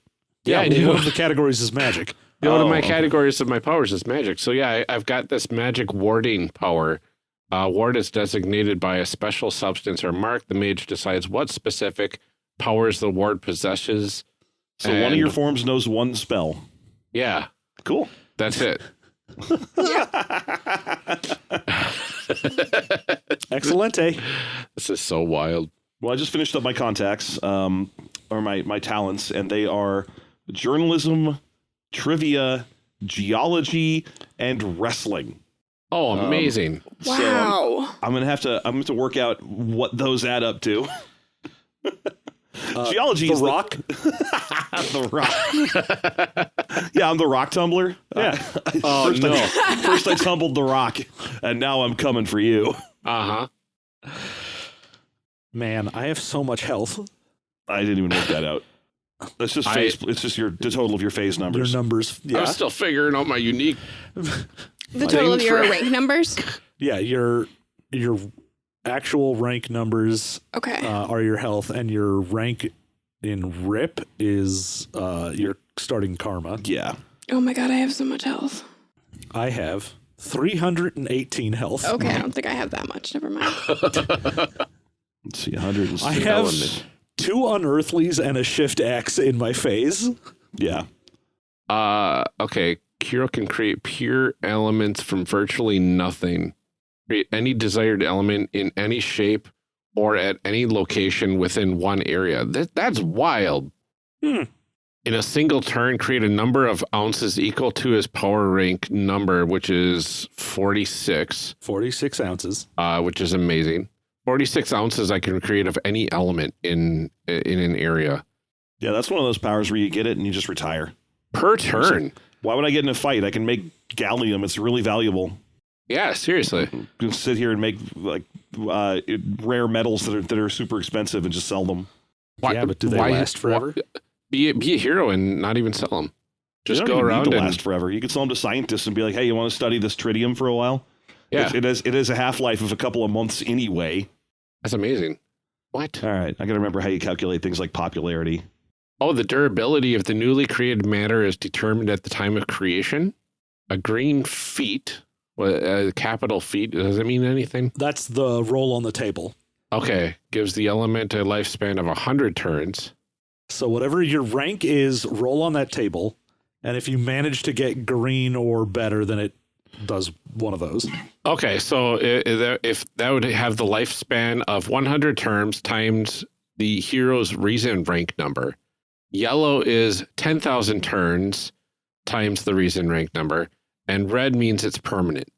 Yeah, I well, do. One of the categories is magic. You *laughs* know, one of Oh, my categories of my powers is magic. So yeah, I, I've got this magic warding power. Uh, ward is designated by a special substance or mark. The mage decides what specific powers the ward possesses. So one of your forms knows one spell. Yeah, Cool. that's it. *laughs* Excelente. This is so wild. Well, I just finished up my contacts, um, or my my talents, and they are journalism, trivia, geology, and wrestling. Oh, Um, amazing. So Wow. I'm gonna have to I'm gonna have to work out what those add up to. *laughs* Uh, Geology the is rock. *laughs* the rock. Yeah, I'm the rock tumbler. Yeah. Oh *laughs* first, no. I, *laughs* first I tumbled the rock, and now I'm coming for you. Uh huh. Man, I have so much health. I didn't even work that out. That's just I- FASE. it's just your the total of your FASE numbers. Your numbers. numbers. I'm still figuring out my unique. The total of your for- rank numbers. Yeah, your your actual rank numbers Okay. uh, are your health, and your rank in RIP is uh, your starting karma. yeah. oh my god, I have so much health. I have 318 health. Okay, I don't think I have that much. Never mind. *laughs* Let's see, 106 I have element. two unearthlies and a shift X in my FASE. Yeah. Uh, okay. Kiro can create pure elements from virtually nothing. Create any desired element in any shape or at any location within one area. That that's wild. Hmm. In a single turn, create a number of ounces equal to his power rank number, which is 46, 46 ounces. uh, which is amazing. 46 ounces I can create of any element in in an area Yeah, that's one of those powers where you get it and you just retire. per turn. Why would I get in a fight? I can make gallium. It's really valuable. Yeah, seriously. You can sit here and make like uh, rare metals that are that are super expensive and just sell them. Why, Yeah, but do they why- last forever? why- be, be a hero and not even sell them. Just They go don't even around need to and last forever. You could sell them to scientists and be like, "Hey, you want to study this tritium for a while?" yeah, It, it has it has a half life of a couple of months anyway. that's amazing. What? All right, I got to remember how you calculate things like popularity. Oh, the durability of the newly created matter is determined at the time of creation. A green feat, well, a uh, capital feat, does it mean anything? That's the roll on the table. Okay, gives the element a lifespan of 100 turns. So whatever your rank is, roll on that table, and if you manage to get green or better, then it does one of those. Okay, so if that would have the lifespan of 100 turns times the hero's reason rank number. Yellow is 10,000 turns times the reason rank number, and red means it's permanent.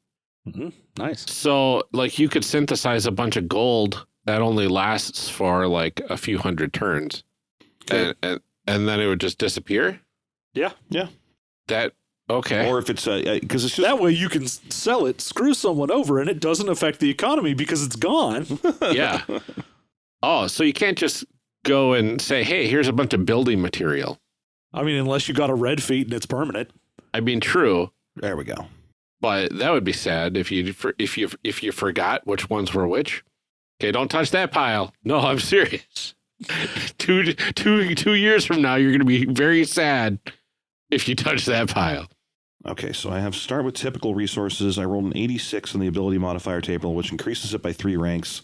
hmm Nice. So, like, you could synthesize a bunch of gold that only lasts for like a few hundred turns, and, and and then it would just disappear. Yeah. Yeah. That okay? Or if it's a because it's just That way you can sell it, screw someone over, and it doesn't affect the economy because it's gone. *laughs* yeah. Oh, so you can't just go and say, "Hey, here's a bunch of building material." I mean, unless you got a red feet and it's permanent. I mean, true, there we go. but that would be sad if you if you if you forgot which ones were which. Okay, don't touch that pile. No, *laughs* I'm serious. two two two years from now, you're going to be very sad if you touch that pile. Okay, so I have start with typical resources. I rolled an 86 on the ability modifier table, which increases it by three ranks.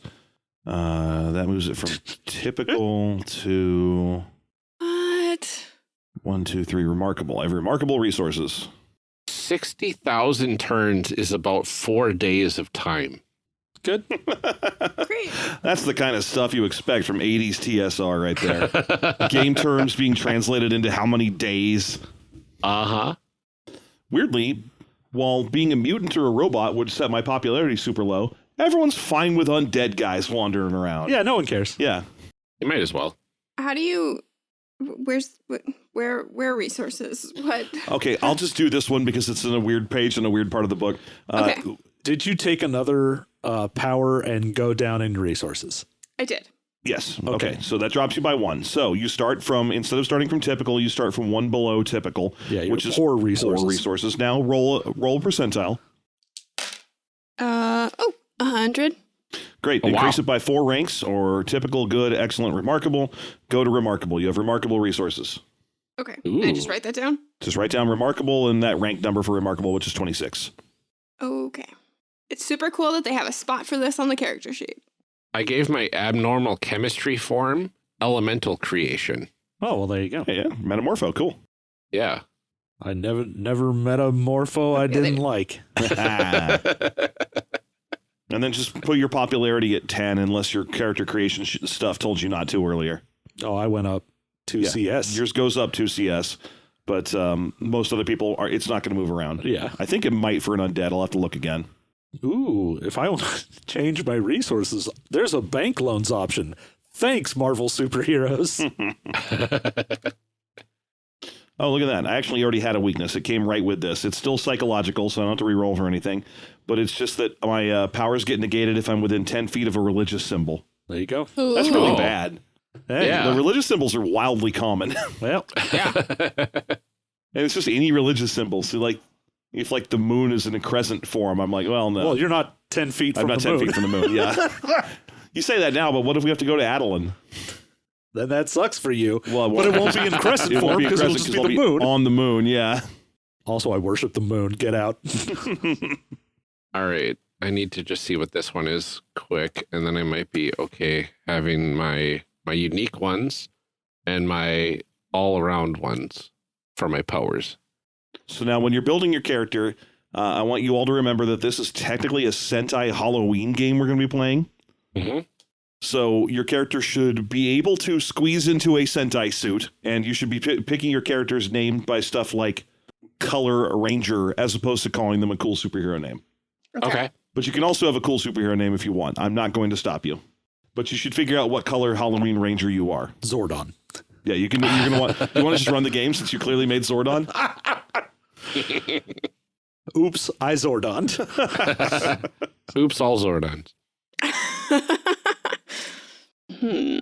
Uh, that moves it from *laughs* typical to what? one, two, three, remarkable. I have remarkable resources. Sixty thousand turns is about four days of time. Good. *laughs* Great. That's the kind of stuff you expect from 80s TSR right there. *laughs* Game terms being translated into how many days. Uh huh. Weirdly, while being a mutant or a robot would set my popularity super low, everyone's fine with undead guys wandering around. Yeah, no one cares. Yeah. You might as well. How do you? Where's wh- where where resources? *laughs* What? Okay, I'll just do this one because it's in a weird page in a weird part of the book. Uh, Okay. Did you take another uh, power and go down in resources? I did. Yes. Okay. Okay. So that drops you by one. So you start from instead of starting from typical, you start from one below typical, Yeah, your which is poor resources. Four resources. Now roll roll percentile. Uh oh, a hundred. Great. Oh, wow. Increase it by four ranks or typical, good, excellent, remarkable. Go to remarkable. You have remarkable resources. Okay. Can I just write that down? Just write down remarkable and that rank number for remarkable, which is 26. Okay. It's super cool that they have a spot for this on the character sheet. I gave my abnormal chemistry form elemental creation. Oh well, there you go. Yeah, yeah. Metamorpho. Cool. Yeah. I never never metamorpho I didn't like. *laughs* *laughs* and then just put your popularity at 10 unless your character creation sh- stuff told you not to earlier. Oh, I went up to Yeah. CS. Yours goes up to CS, but um, most other people are. It's not going to move around. yeah. I think it might for an undead. I'll have to look again. Ooh, if I want to *laughs* change my resources, there's a bank loans option. Thanks, Marvel superheroes. *laughs* *laughs* Oh, look at that. I actually already had a weakness. It came right with this. It's still psychological, so I don't have to reroll for anything. But it's just that my uh, powers get negated if I'm within 10 feet of a religious symbol. There you go. That's really Oh. bad. Hey, Yeah. The religious symbols are wildly common. *laughs* Well, Yeah. and it's just any religious symbol. So, like, if like the moon is in a crescent form, I'm like, well, no. well, you're not ten feet I'm from not the 10 moon. feet from the moon. Yeah. *laughs* you say that now, but what if we have to go to Attilan? then that sucks for you. Well, But it won't be in crescent *laughs* it form because it'll just be the I'll moon. On the moon, yeah. Also, I worship the moon. Get out. All right. I need to just see what this one is quick, and then I might be okay having my my unique ones and my all around ones for my powers. So now, when you're building your character, uh, I want you all to remember that this is technically a Sentai Halloween game we're going to be playing. Mm-hmm. So your character should be able to squeeze into a Sentai suit, and you should be pi picking your characters named by stuff like color ranger, as opposed to calling them a cool superhero name. Okay. But you can also have a cool superhero name if you want. I'm not going to stop you. But you should figure out what color Halloween Ranger you are. Zordon. Yeah, you can. You're gonna want. You want to just run the game since you clearly made Zordon. *laughs* Oops, I Zordon. *laughs* Oops, all Zordons. *laughs* hmm.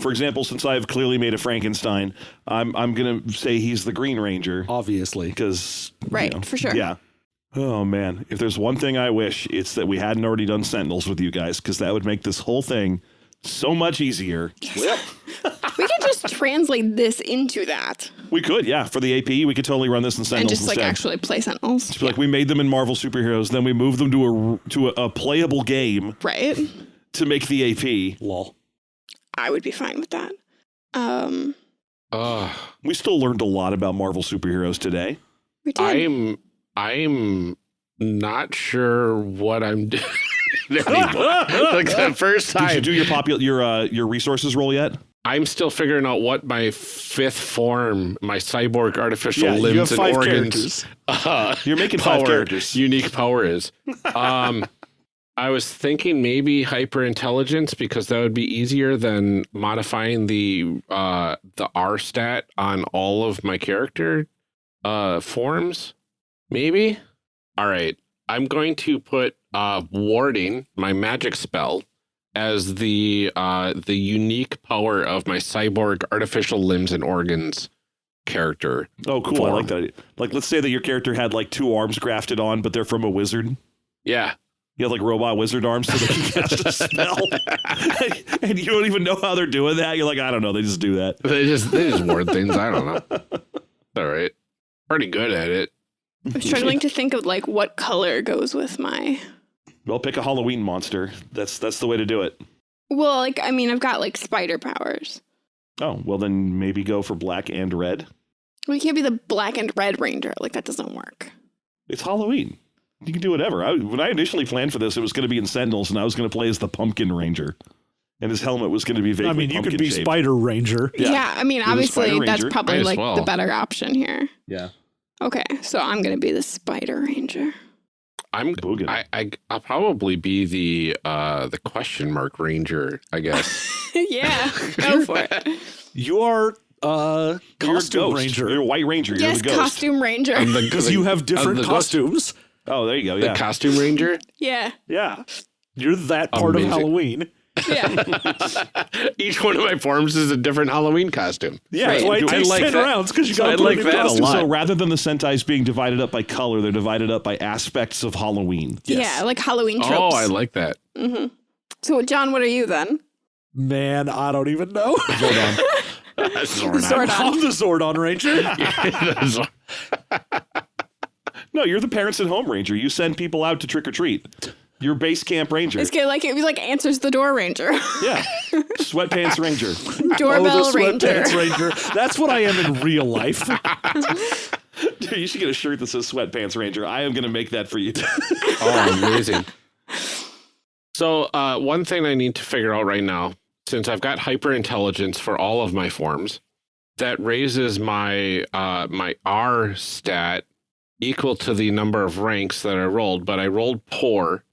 For example, since I've clearly made a Frankenstein, I'm I'm gonna say he's the Green Ranger Obviously. because Right, for sure. Yeah. Oh man, if there's one thing I wish, it's that we hadn't already done Sentinels with you guys because that would make this whole thing so much easier. *laughs* We could just translate this into that We could, yeah, for the AP, we could totally run this in and Sentinels just like actually play Sentinels. Just be like we made them in Marvel superheroes, then we moved them to a to a, a playable game Right. to make the AP. Lol. I would be fine with that. Um, Uh, We still learned a lot about Marvel superheroes today. we did. I'm I'm not sure what I'm *laughs* doing. *laughs* like the first time. Did you do your popular your uh, your resources roll yet? I'm still figuring out what my fifth form, my cyborg artificial Yeah, you limbs have and five organs, characters. *laughs* uh, You're making five power, characters. unique power is. Um, I was thinking maybe hyper intelligence because that would be easier than modifying the uh, the R stat on all of my character uh, forms. Maybe. All right. I'm going to put uh, warding my magic spell as the uh, the unique power of my cyborg artificial limbs and organs character. Oh, cool! I like that. Like, let's say that your character had like two arms grafted on, but they're from a wizard. Yeah. You have like robot wizard arms so they can *laughs* cast a spell, *laughs* and you don't even know how they're doing that. You're like, I don't know. They just do that. They just they just ward things. I don't know. All right. Pretty good at it. I'm struggling to think of like what color goes with my. Well, pick a Halloween monster. That's that's the way to do it. Well, like I mean, I've got like spider powers. Oh, well then maybe go for black and red. We can't be the black and red ranger. Like that doesn't work. It's Halloween. You can do whatever. I, when I initially planned for this, it was going to be in Sentinels, and I was going to play as the Pumpkin Ranger, and his helmet was going to be vaguely I mean, you could be pumpkin-shaped. Spider Ranger. Yeah, Yeah. I mean, obviously that's Ranger. probably like well. the better option here. Yeah. Okay, so I'm gonna be the spider ranger. I'm Boogan. I, I I'll probably be the uh the question mark ranger, I guess. *laughs* yeah, go *laughs* for it. You are uh You're a costume ranger You're a white ranger. You're yes, the ghost. costume ranger. Because *laughs* you have different the ghost- costumes. Oh, there you go. The Yeah. costume ranger. yeah, Yeah, you're that part Amazing. of Halloween. Yeah. *laughs* Each one of my forms is a different Halloween costume. Yeah, Right. that's why it I takes like ten that. rounds because you So got I to put like a new that a costume. lot. So rather than the Sentais being divided up by color, they're divided up by aspects of Halloween. Yes. Yeah, like Halloween Oh, tropes. I like that. hmm So, John, what are you then? Man, I don't even know. *laughs* Zordon. Zordon. Zordon. I'm the Zordon Ranger. *laughs* no, you're the parents at home ranger. You send people out to trick or treat. You're base camp ranger. It's good, like it was like answers the door ranger, Yeah. Sweatpants ranger. *laughs* doorbell oh, the ranger. ranger. That's what I am in real life. *laughs* Dude, you should get a shirt that says sweatpants ranger. I am going to make that for you. *laughs* Oh, amazing. So, uh, one thing I need to figure out right now, since I've got hyper intelligence for all of my forms, that raises my uh, my R stat equal to the number of ranks that I rolled, but I rolled poor.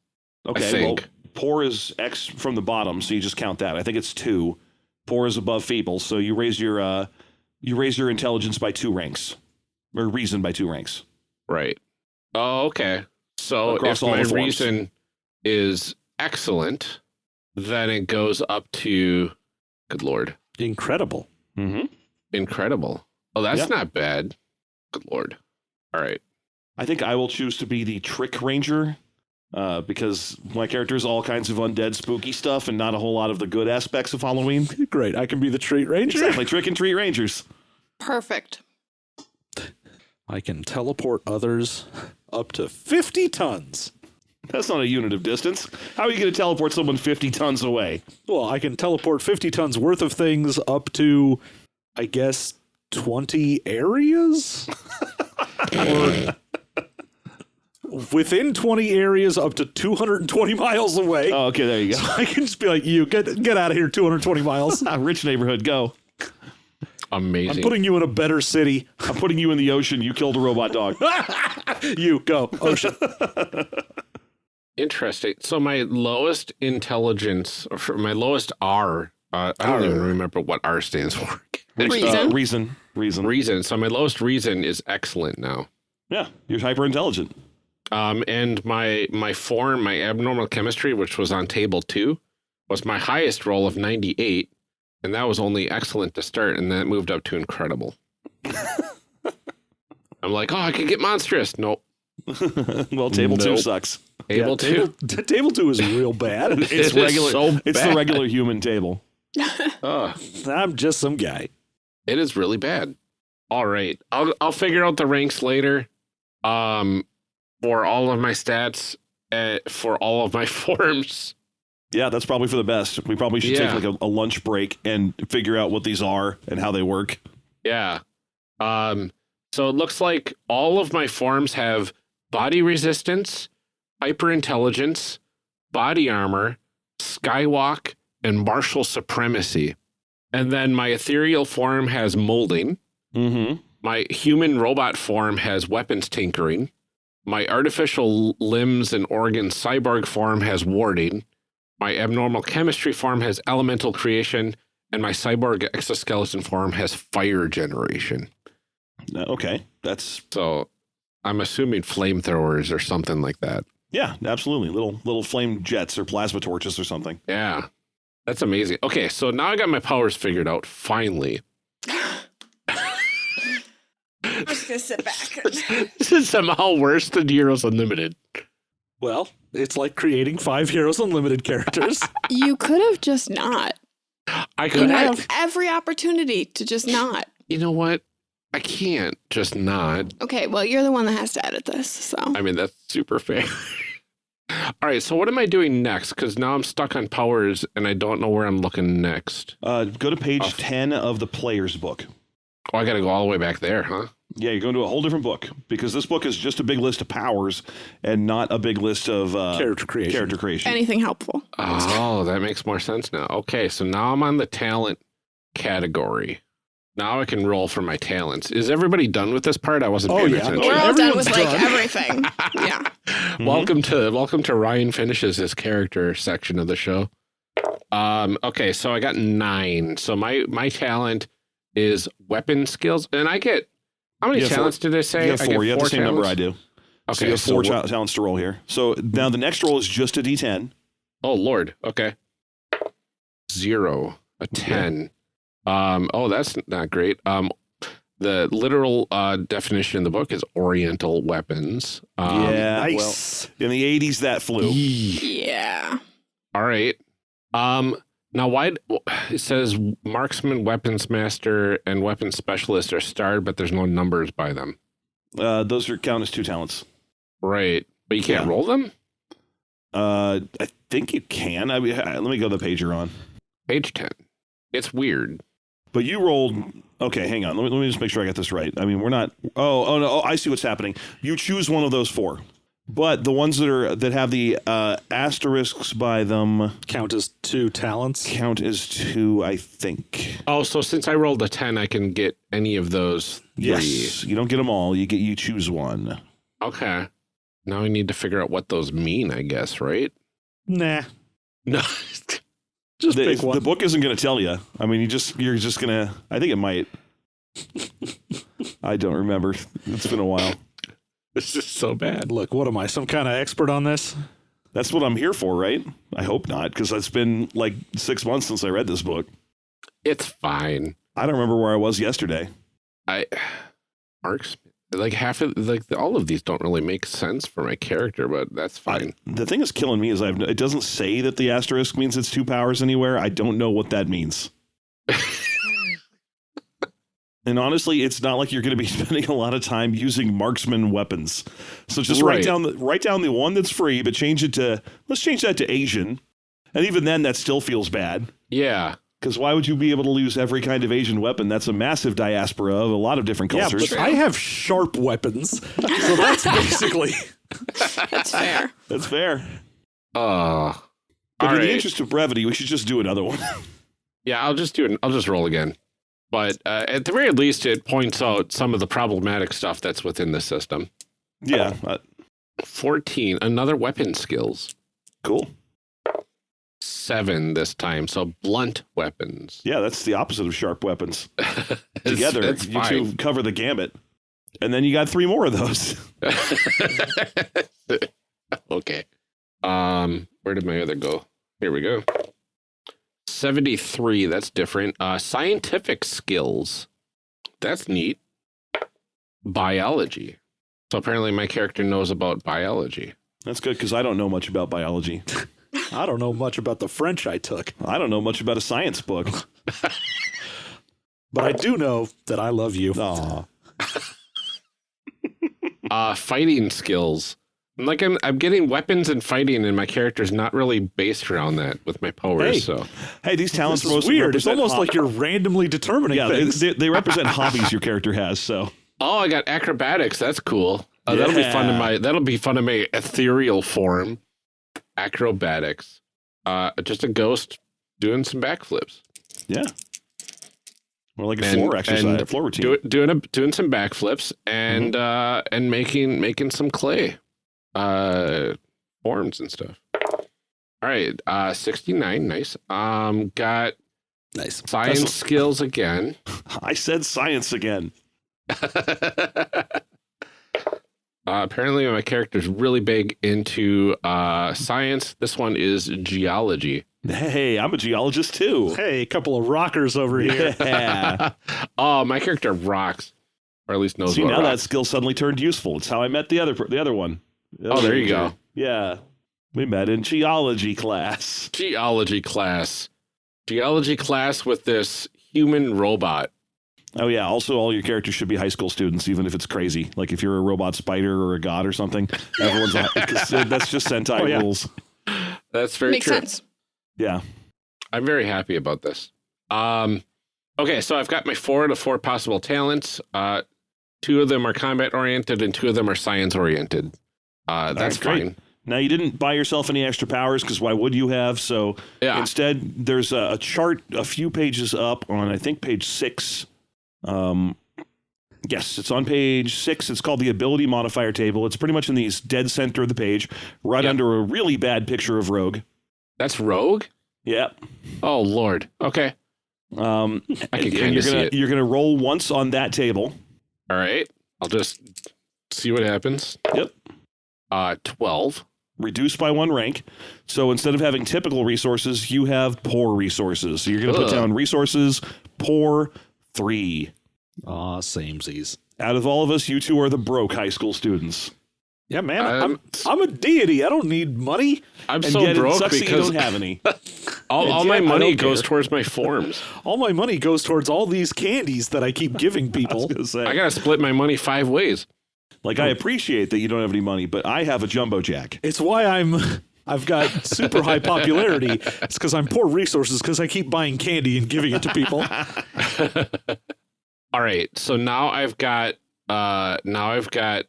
Okay. I think. Well, poor is X from the bottom, so you just count that. I think it's two. Poor is above feeble, so you raise your uh you raise your intelligence by two ranks, or reason by two ranks. Right. Oh, okay. So Across if all my reason is excellent, then it goes up to, good lord, Incredible. Mm-hmm. incredible. Oh, that's Yeah. not bad. Good lord. All right. I think I will choose to be the trick ranger. Uh, because my character is all kinds of undead, spooky stuff, and not a whole lot of the good aspects of Halloween. *laughs* Great. I can be the treat ranger. Exactly, trick and treat rangers. Perfect. I can teleport others up to 50 tons. That's not a unit of distance. How are you going to teleport someone 50 tons away? Well, I can teleport 50 tons worth of things up to, I guess, 20 areas? *laughs* or within 20 areas up to 220 miles away. Oh, okay, there you go. I can just be like, you get get out of here 220 miles. *laughs* Rich neighborhood, go. Amazing. I'm putting you in a better city. I'm putting you in the ocean. You killed a robot dog. *laughs* You go. Ocean. Interesting. So my lowest intelligence, or my lowest R, uh, I don't even remember what R stands for. *laughs* Reason. Uh, reason. Reason. reason. So my lowest reason is excellent now. Yeah, you're hyper intelligent. Um, and my my form, my abnormal chemistry, which was on table two, was my highest roll of 98, and that was only excellent to start, and that moved up to incredible. *laughs* I'm like, oh, I could get monstrous. Nope. *laughs* well, table two sucks. Able Yeah, to. Table, t- *laughs* table two is real bad. It's It is regular. so it's the regular human table. Ugh. I'm just some guy. It is really bad. All right. I'll I'll figure out the ranks later. Um for all of my stats uh, for all of my *laughs* forms. Yeah, that's probably for the best. We probably should Yeah. take like a, a lunch break and figure out what these are and how they work. Yeah. Um so it looks like all of my forms have body resistance, hyper intelligence, body armor, skywalk, and martial supremacy. And then my ethereal form has molding. Mm-hmm. My human robot form has weapons tinkering. My artificial limbs and organs cyborg form has warding. My abnormal chemistry form has elemental creation. And my cyborg exoskeleton form has fire generation. Uh, okay, that's So I'm assuming flamethrowers or something like that. yeah, absolutely. Little little flame jets or plasma torches or something. Yeah. That's amazing. Okay, so now I got my powers figured out, finally. I'm *laughs* just gonna sit back. *laughs* this is somehow worse than Heroes Unlimited. Well, it's like creating five Heroes Unlimited characters. *laughs* you could have just not. I You could had have. every opportunity to just not. You know what? I can't just not. Okay, well, you're the one that has to edit this, so. I mean, that's super fair. All right, so what am I doing next? Because now I'm stuck on powers and I don't know where I'm looking next. Uh, go to page Oh. 10 of the player's book. Oh, I got to go all the way back there, huh? Yeah, you're going to a whole different book because this book is just a big list of powers and not a big list of uh, Character creation. character creation. Anything helpful. Oh, that makes more sense now. Okay, so now I'm on the talent category. Now I can roll for my talents. Is everybody done with this part? I wasn't Oh, paying yeah. attention. We're all done with like done. everything. *laughs* Yeah. Welcome to welcome to Ryan finishes his character section of the show. Um, okay, so I got nine. So my my talent is weapon skills, and I get how many You four- talents did I say? You have I four. get You have the same number I talents? do. so Okay, you have four what- ta- talents to roll here. So now the next roll is just a d10. Oh Lord. Okay. Zero. A ten. Um. Oh, that's not great. Um. The literal uh, definition in the book is Oriental weapons. Um, yeah. nice. Well, in the 80s, that flew. Yeah. All right. Um. Now, why *sighs* it says marksman, weapons master, and weapons specialist are starred, but there's no numbers by them. Uh, those are count as two talents. Right. But you can't Yeah. roll them. Uh, I think you can. I mean, let me go to the page you're on. Page ten. It's weird. But you rolled. Okay, hang on. Let me, let me just make sure I got this right. I mean, we're not. Oh, oh no. Oh, I see what's happening. You choose one of those four, but the ones that are that have the uh, asterisks by them Count as two talents. count as two. I think. Oh, so since I rolled a ten, I can get any of those three. Yes. You don't get them all. You get you choose one. Okay. Now we need to figure out what those mean, I guess, right? Nah. No. *laughs* Just The, pick one. the book isn't going to tell you. I mean, you just you're just gonna. I think it might. *laughs* I don't remember. It's been a while. *laughs* This is so bad. Look, what am I? Some kind of expert on this? That's what I'm here for, right? I hope not, because it's been like six months since I read this book. It's fine. I don't remember where I was yesterday. I *sighs* Mark's like half of like all of these don't really make sense for my character, but that's fine. The thing that's killing me is I've it doesn't say that the asterisk means it's two powers anywhere. I don't know what that means. *laughs* and honestly, it's not like you're going to be *laughs* spending a lot of time using marksman weapons. So just write down the write down the one that's free, but change it to let's change that to Asian. And even then, that still feels bad. yeah. Because why would you be able to use every kind of Asian weapon? That's a massive diaspora of a lot of different Yeah, cultures. but I have sharp weapons. So that's *laughs* basically. That's fair. That's fair. Uh But all in the interest of brevity, we should just do another one. *laughs* Yeah, I'll just do it. I'll just roll again. But uh, at the very least, it points out some of the problematic stuff that's within the system. yeah, uh, 14, another weapon skills. cool. Seven this time, so blunt weapons. Yeah, that's the opposite of sharp weapons. *laughs* Together, it's you two cover the gamut. And then you got three more of those. *laughs* *laughs* okay. Um, where did my other go? Here we go. 73, that's different. Uh scientific skills. That's neat. Biology. So apparently my character knows about biology. That's good because I don't know much about biology. *laughs* I don't know much about the French I took, I don't know much about a science book. *laughs* but I do know that I love you. Aw. Uh fighting skills. I'm like I'm I'm getting weapons and fighting and my character's not really based around that with my powers, Hey. so Hey, these talents are is weird. It's almost like you're randomly determining yeah, they, things. they, they represent *laughs* hobbies your character has. So Oh, I got acrobatics. That's cool. Uh, That'll be fun in my that'll be fun in my ethereal form. Acrobatics. Uh, just a ghost doing some backflips. yeah, more like a And- floor exercise, and a floor routine. Do, doing a, doing some backflips and Mm-hmm. uh and making making some clay uh forms and stuff. All right, uh 69, nice. Um got nice. science skills again. *laughs* I said science again. *laughs* Uh, apparently, my character's really big into uh, science. This one is geology. Hey, I'm a geologist too. Hey, a couple of rockers over here. Yeah. *laughs* oh, my character rocks, or at least knows See, what now that skill suddenly turned useful. It's how I met the other the other one. The Oh, there you ranger. go. Yeah, we met in geology class. *laughs* Geology class. Geology class with this human robot. Oh yeah. Also, all your characters should be high school students, even if it's crazy. Like if you're a robot spider or a god or something, *laughs* everyone's on, 'cause that's just Sentai *laughs* Oh, yeah. rules. That's very Makes true. sense. Yeah. I'm very happy about this. Um, okay, so I've got my four to four possible talents. Uh, two of them are combat oriented, and two of them are science oriented. Uh, that's right, great. fine. Now you didn't buy yourself any extra powers because why would you have? So Yeah. instead, there's a, a chart a few pages up on I think page six. Um, yes, it's on page six. It's called the ability modifier table. It's pretty much in the dead center of the page, right Yep. under a really bad picture of Rogue. That's rogue. Yeah. Oh Lord. Okay. Um, I can kind of see it. you're gonna roll once on that table. All right. I'll just see what happens. Yep. Uh, twelve. Reduced by one rank. So instead of having typical resources, you have poor resources. So you're gonna put Ugh. down resources poor three. Aw, samesies. Out of all of us, you two are the broke high school students. Yeah, man, Um, I'm I'm a deity. I don't need money. I'm And so yet it broke sucks that you don't have any. *laughs* all, all my I money don't goes care. towards my forms. *laughs* All my money goes towards all these candies that I keep giving *laughs* people. gonna. I gotta split my money five ways. Like I appreciate that you don't have any money, but I have a jumbo jack. It's why I'm *laughs* I've got super high popularity. It's because I'm poor resources because I keep buying candy and giving it to people. *laughs* All right. So now I've got uh now I've got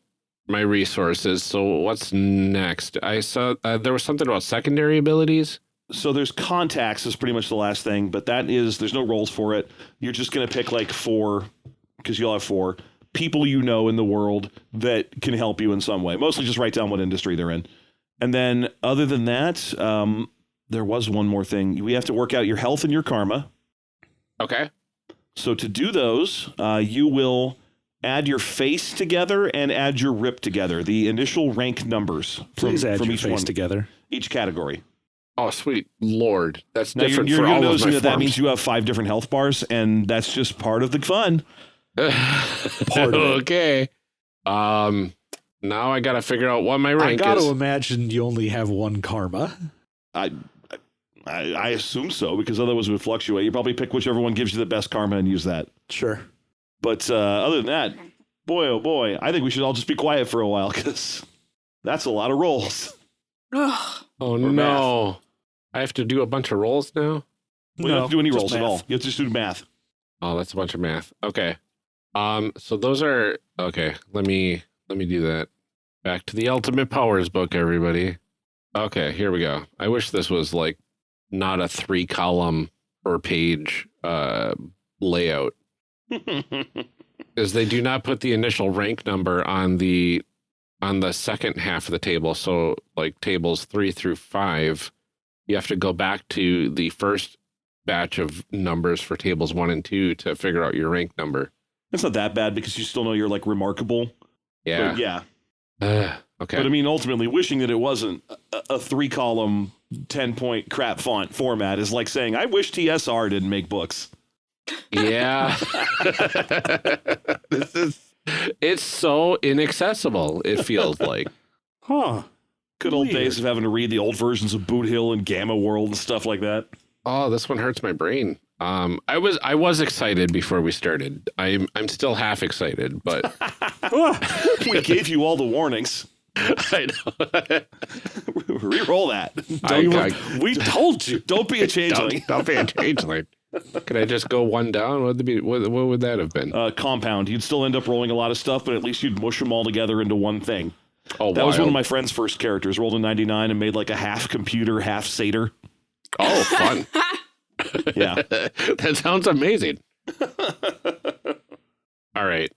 my resources. So what's next? I saw uh, there was something about secondary abilities. So there's contacts is pretty much the last thing, but that is there's no roles for it. You're just gonna pick like four because you'll have four people you know in the world that can help you in some way. Mostly just write down what industry they're in, and then other than that, um, there was one more thing. We have to work out your health and your karma. Okay. So to do those, uh, you will add your FASE together and add your rip together. The initial rank numbers from, add from your each FASE one, together. each category. Oh, sweet lord, that's Now you're, different you're, for you're all of noticing my that that means you have five different health bars, and that's just part of the fun. *laughs* Part of it. okay. Um. Now I gotta figure out what my rank is. I rank got is. to imagine you only have one karma. I, I I assume so because otherwise it would fluctuate. You probably pick whichever one gives you the best karma and use that. Sure. But uh, other than that, boy oh boy, I think we should all just be quiet for a while because that's a lot of rolls. Ugh. oh or no! I have to do a bunch of rolls now. We don't have to do any just rolls at all. You have to just do math. Oh, that's a bunch of math. Okay. Um. So those are okay. Let me let me do that. Back to the Ultimate Powers book, everybody. Okay, here we go. I wish this was like not a three column per page uh layout. *laughs* is they do not put the initial rank number on the on the second half of the table. So like tables three through five, you have to go back to the first batch of numbers for tables one and two to figure out your rank number. That's not that bad because you still know you're like remarkable. Yeah. But yeah. Ugh, okay. But I mean, ultimately, wishing that it wasn't a, a three column, 10 point crap font format is like saying, I wish TSR didn't make books. yeah. *laughs* *laughs* this is it's so inaccessible, it feels like. Huh. Good old Weird. days of having to read the old versions of Boot Hill and Gamma World and stuff like that. Oh, this one hurts my brain. Um, I was I was excited before we started. I'm I'm still half excited, but *laughs* we gave you all the warnings. *laughs* I know. *laughs* Reroll that. I- Don't, I- We told you. don't be a changeling. don't, don't be a changeling. Could I just go one down? What would be what, what would that have been? Uh, compound. You'd still end up rolling a lot of stuff, but at least you'd mush them all together into one thing. Oh, wow. That was one of my friend's first characters. Rolled a 99 and made like a half computer, half satyr. Oh, fun. *laughs* Yeah. that sounds amazing. *laughs* All right.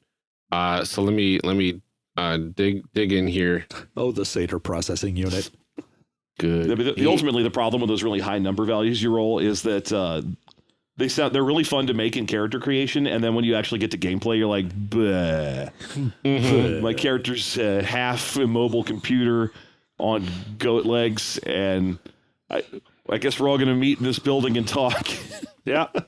Uh, so let me let me uh, dig dig in here. Oh, the Satyr processing unit. Good. The- the- ultimately, the problem with those really high number values you roll is that uh, they sound they're really fun to make in character creation, and then when you actually get to gameplay, you're like, Bleh. Mhm. *laughs* my character's uh, half immobile computer on goat legs, and I, I guess we're all gonna meet in this building and talk. *laughs* Yeah. *laughs*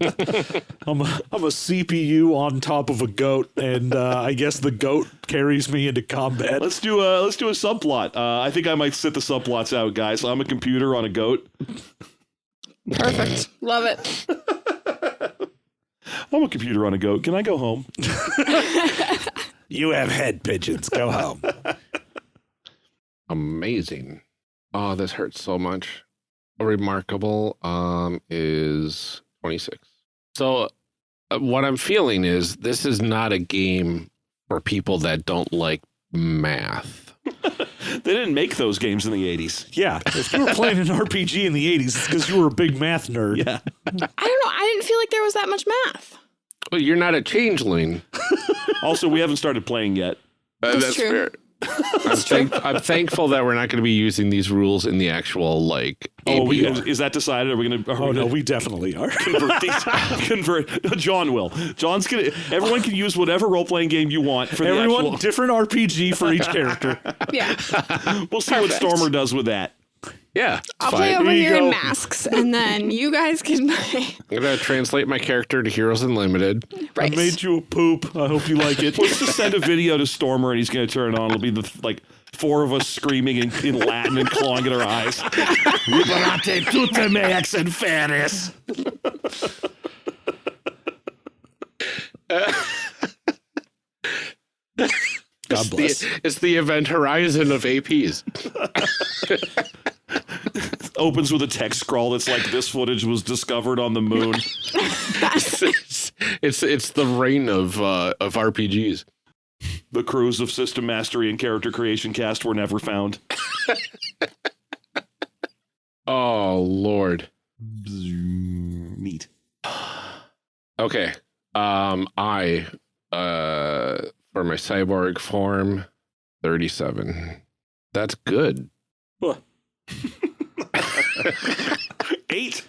I'm a, I'm a CPU on top of a goat, and uh, I guess the goat carries me into combat. let's do a let's do a subplot. Uh, I think I might sit the subplots out, guys. I'm a computer on a goat. Perfect. Love it. *laughs* I'm a computer on a goat. Can I go home? You have head pigeons. Go home. Amazing. Oh, this hurts so much. Remarkable um is 26. So uh, what I'm feeling is this is not a game for people that don't like math. *laughs* They didn't make those games in the 80s. Yeah. If you were playing an RPG in the 80s, it's because you were a big math nerd. Yeah. I don't know. I didn't feel like there was that much math. Well, you're not a changeling. *laughs* Also, we haven't started playing yet. Uh, That's true. fair. I'm, thank- I'm thankful that we're not going to be using these rules in the actual like. Oh, we, is that decided? Are we gonna? Are Oh, we no, gonna we definitely are. *laughs* convert these? *laughs* convert. John will. John's gonna. Everyone can use whatever role playing game you want for the Everyone, actual. different RPG for each character. *laughs* Yeah. We'll see what Stormer does with that. Yeah. I'll fine. play over There you here in masks, and then you guys can *laughs* play. I'm gonna translate my character to Heroes Unlimited. Right. I made you a poop. I hope you like it. Let's just send a video to Stormer and he's gonna turn it on. It'll be the like four of us screaming in, in Latin and clawing at our eyes. Liberate tutemet ex inferis. *laughs* God bless. The- it's the event horizon of APs. *laughs* Opens with a text scroll that's like this footage was discovered on the moon. *laughs* it's, it's it's the reign of uh, of RPGs. The crews of System Mastery and Character Creation Cast were never found. *laughs* Oh Lord. Neat. *sighs* Okay. Um, I uh for my cyborg form, thirty-seven. That's good. What? *laughs* Eight.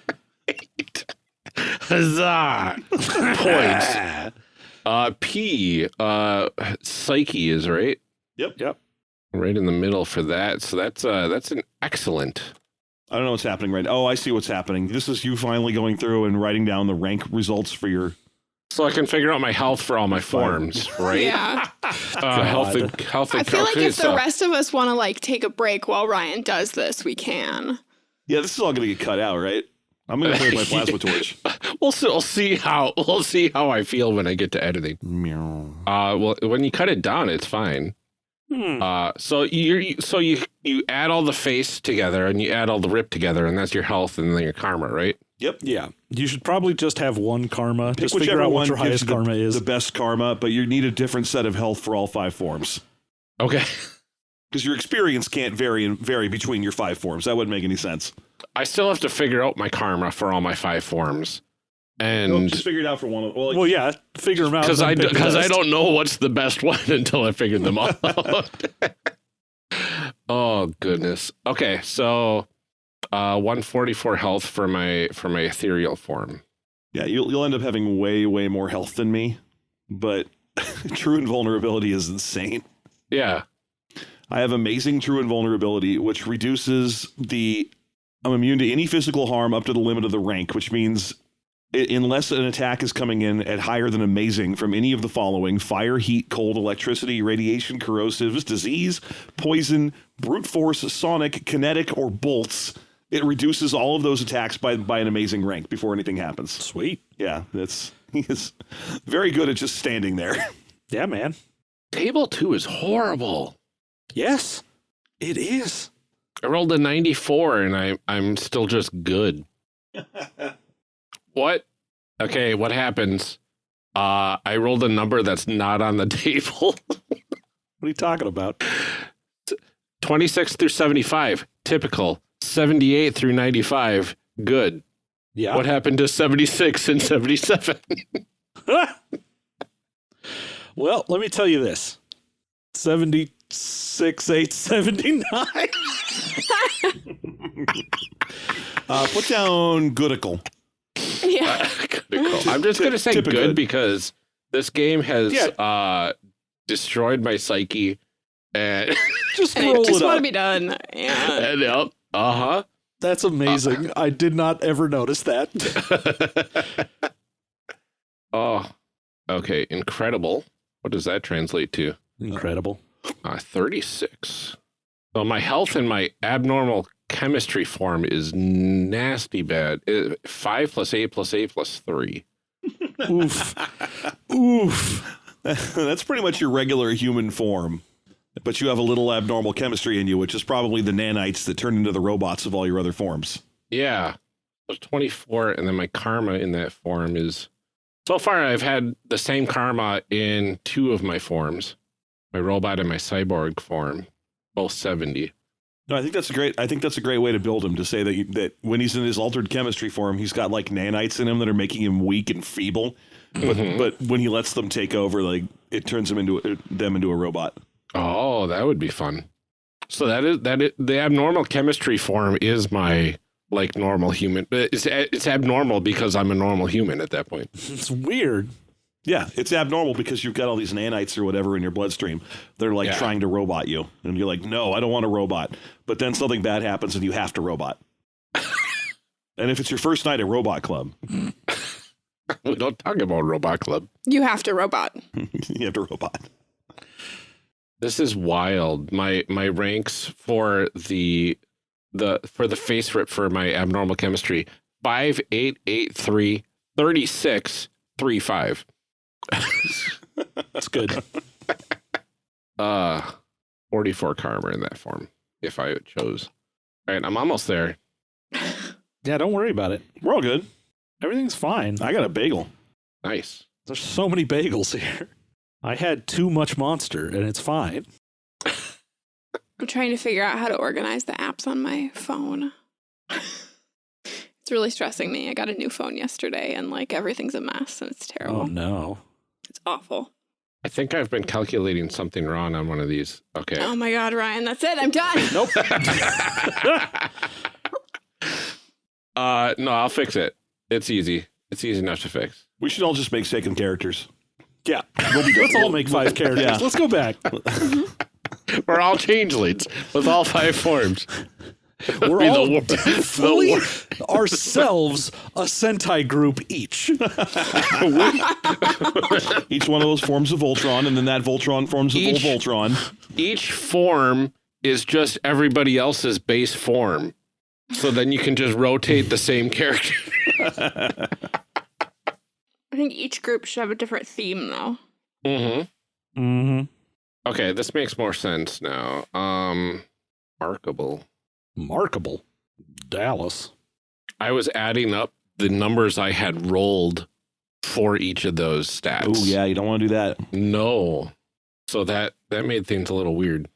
Huzzah! *laughs* Points. Uh, P. Uh, Psyche is right. Yep. Yep. Right in the middle for that. So that's uh, that's an excellent. I don't know what's happening right. Oh, I see what's happening. This is you finally going through and writing down the rank results for your. So I can figure out my health for all my forms, *laughs* right? Yeah. Uh, health and health and I feel like if the rest of us want to like take a break while Ryan does this, we can. Yeah, this is all going to get cut out, right? I'm going to play my *laughs* plasma torch. We'll see, we'll see how we'll see how I feel when I get to editing. Meow. Uh, well, when you cut it down, it's fine. Hmm. Uh, so you so you you add all the FASE together and you add all the rip together, and that's your health and then your karma, right? Yep. Yeah. You should probably just have one karma. Pick just figure out what your highest the, karma is. the best karma, but you need a different set of health for all five forms Okay. *laughs* because your experience can't vary and vary between your five forms. That wouldn't make any sense. I still have to figure out my karma for all my five forms, Nope, and just figure it out for one of. Well, well, yeah. Figure them out. because I pick the because I don't know what's the best *laughs* one until I figured them all *laughs* out. oh goodness. Okay, so uh, one forty four health for my for my ethereal form. yeah, you'll you'll end up having way way more health than me, but *laughs* true invulnerability is insane. Yeah. I have amazing true invulnerability, which reduces the. I'm immune to any physical harm up to the limit of the rank, which means unless an attack is coming in at higher than amazing from any of the following fire, heat, cold, electricity, radiation, corrosives, disease, poison, brute force, sonic, kinetic, or bolts, it reduces all of those attacks by, by an amazing rank before anything happens. Sweet. Yeah, that's. *laughs* He is very good at just standing there. *laughs* Yeah, man. Table two is horrible. Yes, it is. I rolled a 94 and I I'm still just good. *laughs* what? Okay, what happens? Uh I rolled a number that's not on the table. What are you talking about? 26 through 75, typical. 78 through 95, good. Yeah. What happened to 76 and 77? *laughs* well, let me tell you this 76, 879. *laughs* Uh, put down Goodical. Yeah. Critical. I'm just going to say Tip- good, good. because this game has Yeah. uh destroyed my psyche and Just And I just it want to be done. Yeah. *laughs* and yep, uh-huh. That's amazing. I did not ever notice that. *laughs* oh, okay. Incredible. What does that translate to? Incredible. Uh, 36. So my health and my abnormal chemistry form is nasty bad. Uh, 5 plus 8 plus 8 plus 3. Oof. *laughs* Oof. *laughs* That's pretty much your regular human form. But you have a little abnormal chemistry in you, which is probably the nanites that turn into the robots of all your other forms. Yeah. So 24, and then my karma in that form is. So far, I've had the same karma in two of my forms my robot and my cyborg form, both 70. No, I think that's a great. I think that's a great way to build him. To say that you, that when he's in his altered chemistry form, he's got like nanites in him that are making him weak and feeble. But Mhm. but when he lets them take over, like it turns him into them into a robot. Oh, that would be fun. So that is that is, the abnormal chemistry form is my like normal human, but it's it's abnormal because I'm a normal human at that point. *laughs* It's weird. Yeah, it's abnormal because you've got all these nanites or whatever in your bloodstream. They're like Yeah. trying to robot you, and you're like, no, I don't want a robot. But then something bad happens, and you have to robot. *laughs* and if it's your first night at Robot Club, we *laughs* don't talk about Robot Club. You have to robot. you have to robot. This is wild. My my ranks for the the for the FASERIP for my abnormal chemistry five eight eight three thirty six three five. That's good. *laughs* Uh, forty four karma in that form if I chose. All right, I'm almost there. yeah, don't worry about it. We're all good. Everything's fine. I got a bagel. Nice. There's so many bagels *laughs* here. I had too much monster, and it's fine. I'm trying to figure out how to organize the apps on my phone. it's really stressing me. I got a new phone yesterday and like everything's a mess and it's terrible. Oh no. It's awful. I think I've been calculating something wrong on one of these. Okay. Oh my god, Ryan, that's it. I'm done. *laughs* Nope. *laughs* uh, no, I'll fix it. It's easy. It's easy enough to fix. We should all just make second characters. Yeah. Let's all make five *laughs* characters. Yeah. Let's go back. *laughs* We're all changelings with all five forms. We're Be the all *laughs* the fully wor- ourselves a Sentai group each. Each one of those forms of Voltron, and then that Voltron forms of Each- Voltron. Each form is just everybody else's base form. So then you can just rotate the same character. I think each group should have a different theme though. Mm-hmm. Mm-hmm. Okay, this makes more sense now. Um, markable. Markable. Dallas. I was adding up the numbers I had rolled for each of those stats. Oh yeah, you don't want to do that. No. So that that made things a little weird.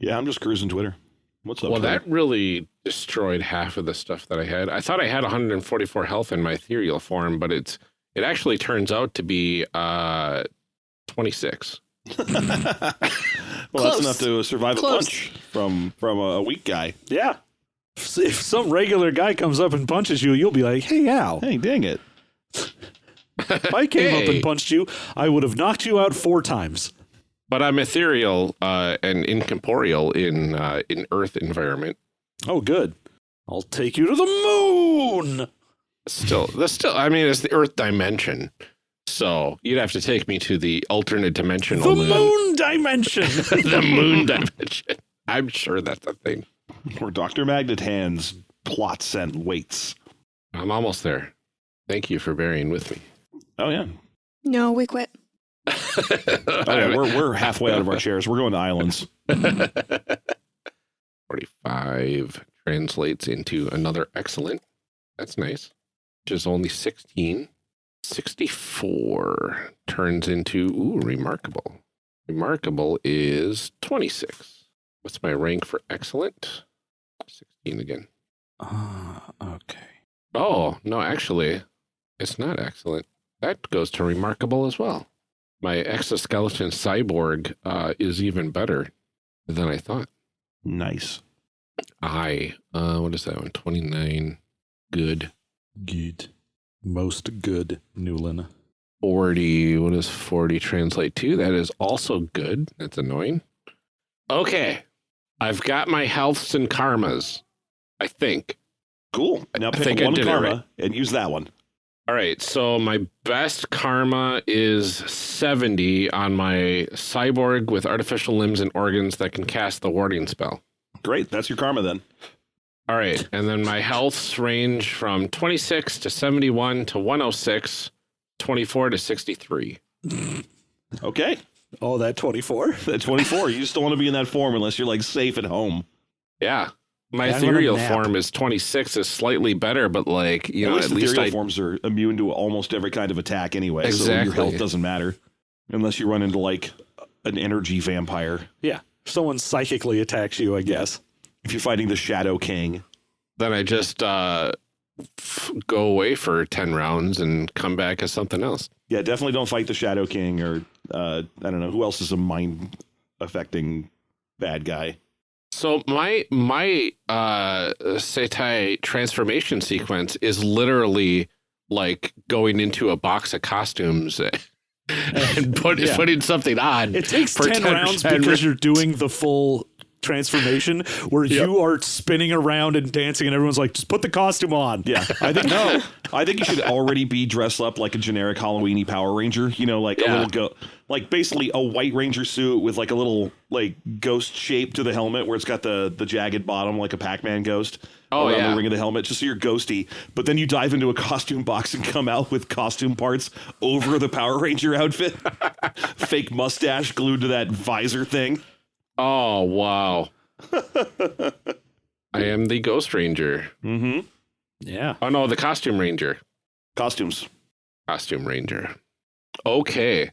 Yeah, I'm just cruising Twitter. What's up? well, Twitter? that really destroyed half of the stuff that I had. I thought I had 144 health in my ethereal form, but it's it actually turns out to be uh 26. well, that's enough to survive Close. a punch from from a weak guy. Yeah. If if some regular guy comes up and punches you, you'll be like, hey, Al. Hey, dang it! If I came up and punched you, I would have knocked you out four times. But I'm ethereal uh, and incorporeal in uh, in Earth environment. Oh, good. I'll take you to the moon. Still, that's still. I mean, it's the Earth dimension, so you'd have to take me to the alternate dimension The moon dimension. *laughs* the moon dimension. I'm sure that's a thing. Where Doctor Magnet hands plots and waits. I'm almost there. Thank you for bearing with me. Oh yeah, No, we quit. *laughs* oh, yeah we're we're halfway out of our chairs. We're going to islands. *laughs* 45 translates into another excellent. That's nice. Which is only 16. 64 turns into, ooh, remarkable. Remarkable is 26. What's my rank for excellent? 16 again. Ah, okay. Oh, no, actually, it's not excellent. That goes to remarkable as well. My exoskeleton cyborg uh, is even better than I thought. Nice. I, uh, what is that one? 29. Good. Good. Most good, Newlin. 40. What does 40 translate to? That is also good. That's annoying. Okay. I've got my healths and karmas. I think. Cool. Now I pick think one did karma right. and use that one. All right. So my best karma is 70 on my cyborg with artificial limbs and organs that can cast the warding spell. Great. That's your karma then. All right. And then my healths range from 26 to 71 to 106, 24 to 63. Okay. Oh, that 24? *laughs* That 24, you just don't want to be in that form unless you're like safe at home. Yeah. My Yeah, ethereal form is 26 is slightly better, but like, you at know, least at least ethereal I forms are immune to almost every kind of attack anyway. Exactly. So your health doesn't matter unless you run into like an energy vampire. Yeah. Someone psychically attacks you, I guess. If you're fighting the Shadow King. then I just uh f- go away for 10 rounds and come back as something else. Yeah, definitely don't fight the Shadow King or uh, I don't know who else is a mind affecting bad guy. So my my uh Sentai transformation sequence is literally like going into a box of costumes *laughs* and put, *laughs* Yeah. putting something on. It takes for 10, rounds 10 because you're doing the full transformation where Yep. you are spinning around and dancing and everyone's like, just put the costume on. Yeah, I think no. I think you should already be dressed up like a generic Halloweeny Power Ranger. You know, like a little go, like basically a white Ranger suit with like a little like ghost shape to the helmet, where it's got the the jagged bottom like a Pac-Man ghost. Oh, around yeah. the ring of the helmet, just so you're ghosty. But then you dive into a costume box and come out with costume parts over the Power Ranger outfit, *laughs* fake mustache glued to that visor thing. Oh, wow. *laughs* I am the Ghost Ranger. Mm-hmm. Yeah. Oh no, the Costume Ranger. Costumes. Costume Ranger. Okay.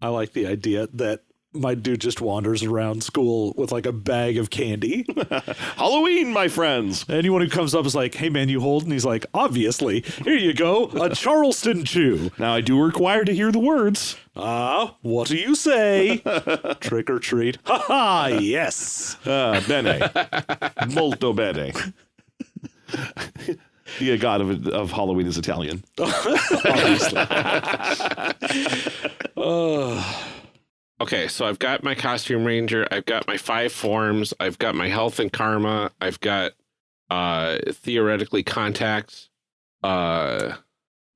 I like the idea that my dude just wanders around school with like a bag of candy. *laughs* Halloween, my friends. Anyone who comes up is like, hey man, you hold? And he's like, obviously. Here you go, a *laughs* Charleston chew. Now I do require to hear the words. Ah, what do you say? *laughs* Trick or treat. Ha ha, yes. Ah, bene. Molto bene. the god of, of Halloween is Italian. Obviously. Uh, Okay, so I've got my costume ranger, I've got my five forms, I've got my health and karma, I've got uh theoretically contacts, uh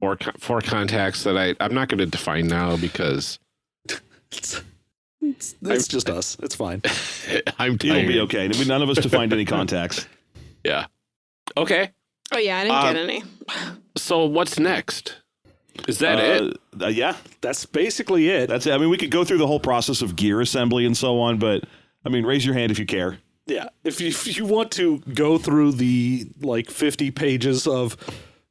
or co- four contacts that I I'm not going to define now because it's it's, it's just us. It's fine. *laughs* I'm It'll be okay. I mean, none of us defined any contacts. *laughs* Yeah. Okay. Oh yeah, I didn't Um, get any. So what's next? Is that Uh, it? uh, yeah, That's basically it. that's it. I mean, we could go through the whole process of gear assembly and so on, but I mean, raise your hand if you care. Yeah, if you, if you want to go through the like 50 pages of,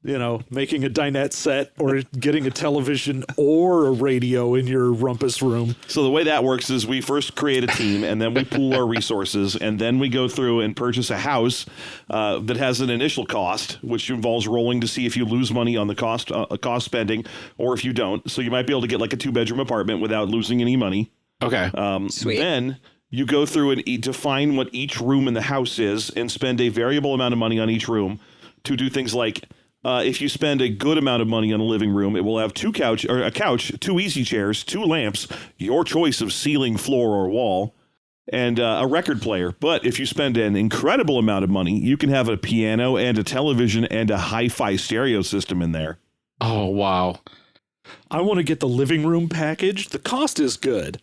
you know, making a dinette set or getting a television or a radio in your rumpus room, So the way that works is we first create a team, and then we pool our resources, and then we go through and purchase a house uh, that has an initial cost, which involves rolling to see if you lose money on the cost uh, cost spending, or if you don't. So you might be able to get like a two bedroom apartment without losing any money. Okay. Um, Sweet. Then you go through and e- define what each room in the house is, and spend a variable amount of money on each room to do things like. Uh, if you spend a good amount of money on a living room, it will have two couch or a couch, two easy chairs, two lamps, your choice of ceiling, floor, or wall, and uh, a record player. But if you spend an incredible amount of money, you can have a piano and a television and a hi-fi stereo system in there. oh wow. I want to get the living room package. The cost is good.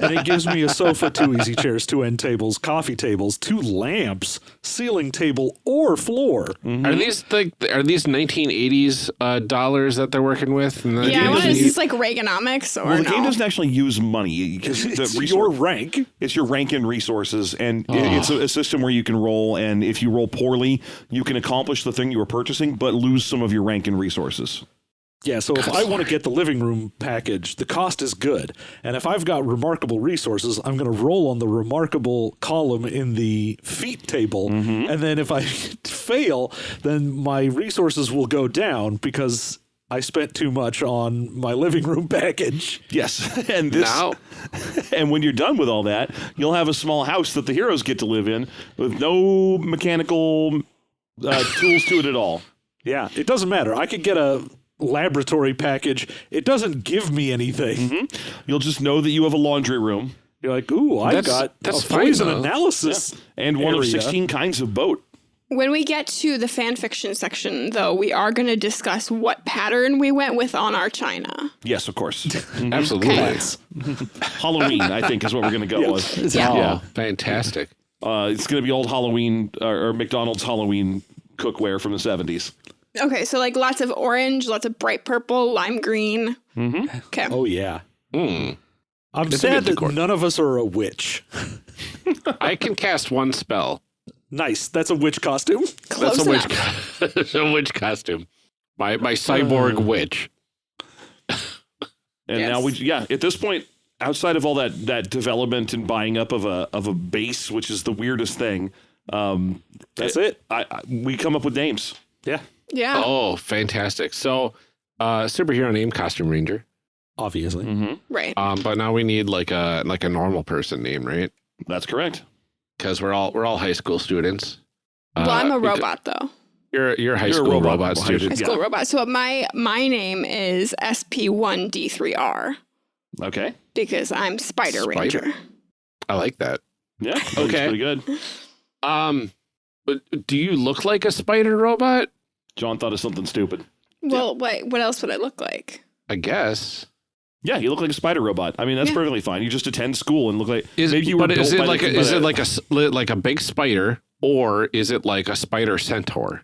And it gives me a sofa, two easy chairs, two end tables, coffee tables, two lamps, ceiling table, or floor. Are these like are these 1980s uh, dollars that they're working with? And then Yeah, I you want just is this like Reaganomics or Well, the no? game doesn't actually use money because *laughs* the It's resor- your rank. It's your rank and resources, and i- Oh. it's a, a system where you can roll, and if you roll poorly, you can accomplish the thing you were purchasing, but lose some of your rank and resources. Yeah, so if I want to get the living room package, the cost is good. And if I've got remarkable resources, I'm going to roll on the remarkable column in the feat table. And then if I *laughs* fail, then my resources will go down because I spent too much on my living room package. Yes, *laughs* and this, now *laughs* and when you're done with all that, you'll have a small house that the heroes get to live in with no mechanical uh, tools to it at all. Yeah, it doesn't matter. I could get a laboratory package. It doesn't give me anything. You'll just know that you have a laundry room You're like, ooh, I've That's- got that's a poison though. analysis. and one of 16 kinds of boat. When we get to the fan fiction section, though, we are going to discuss what pattern we went with on our china. Yes, of course. *laughs* absolutely. Plants. *laughs* Halloween, I think, is what we're going to go with. *laughs* Yeah. Oh, Yeah. fantastic. Uh, it's going to be old Halloween or, or McDonald's Halloween cookware from the 70s. Okay, so like lots of orange, lots of bright purple, lime green. Mm-hmm. Okay. Oh, yeah. Hmm. I'm It's sad that none of us are a witch. *laughs* I can cast one spell. Nice. That's a witch costume. Close That's a witch. co- *laughs* That's a witch costume. My my cyborg Uh. witch. And Yes. now we, yeah, at this point, outside of all that that development and buying up of a of a base, which is the weirdest thing, um, That's it. I, I we come up with names. Yeah. Yeah. Oh, fantastic! So, uh, superhero name, costume ranger. Obviously. Mm-hmm. Right. Um, but now we need like a like a normal person name, right? That's correct. Because we're all we're all high school students. well, I'm Uh, a robot though. You're you're a high You're a school robot. robot, student. High Yeah. school robot. So my my name is SP1D3R Okay. because I'm Spider, Spider. Ranger. I like that. Yeah. Okay. Pretty good. Um, but do you look like a spider robot? John thought of something stupid. Well, wait, what else would I look like? I guess. Yeah, you look like a spider robot. I mean, that's Yeah. perfectly fine. You just attend school and look like Is maybe you were but is it like the, a, is it like a s- li- like a big spider or is it like a spider centaur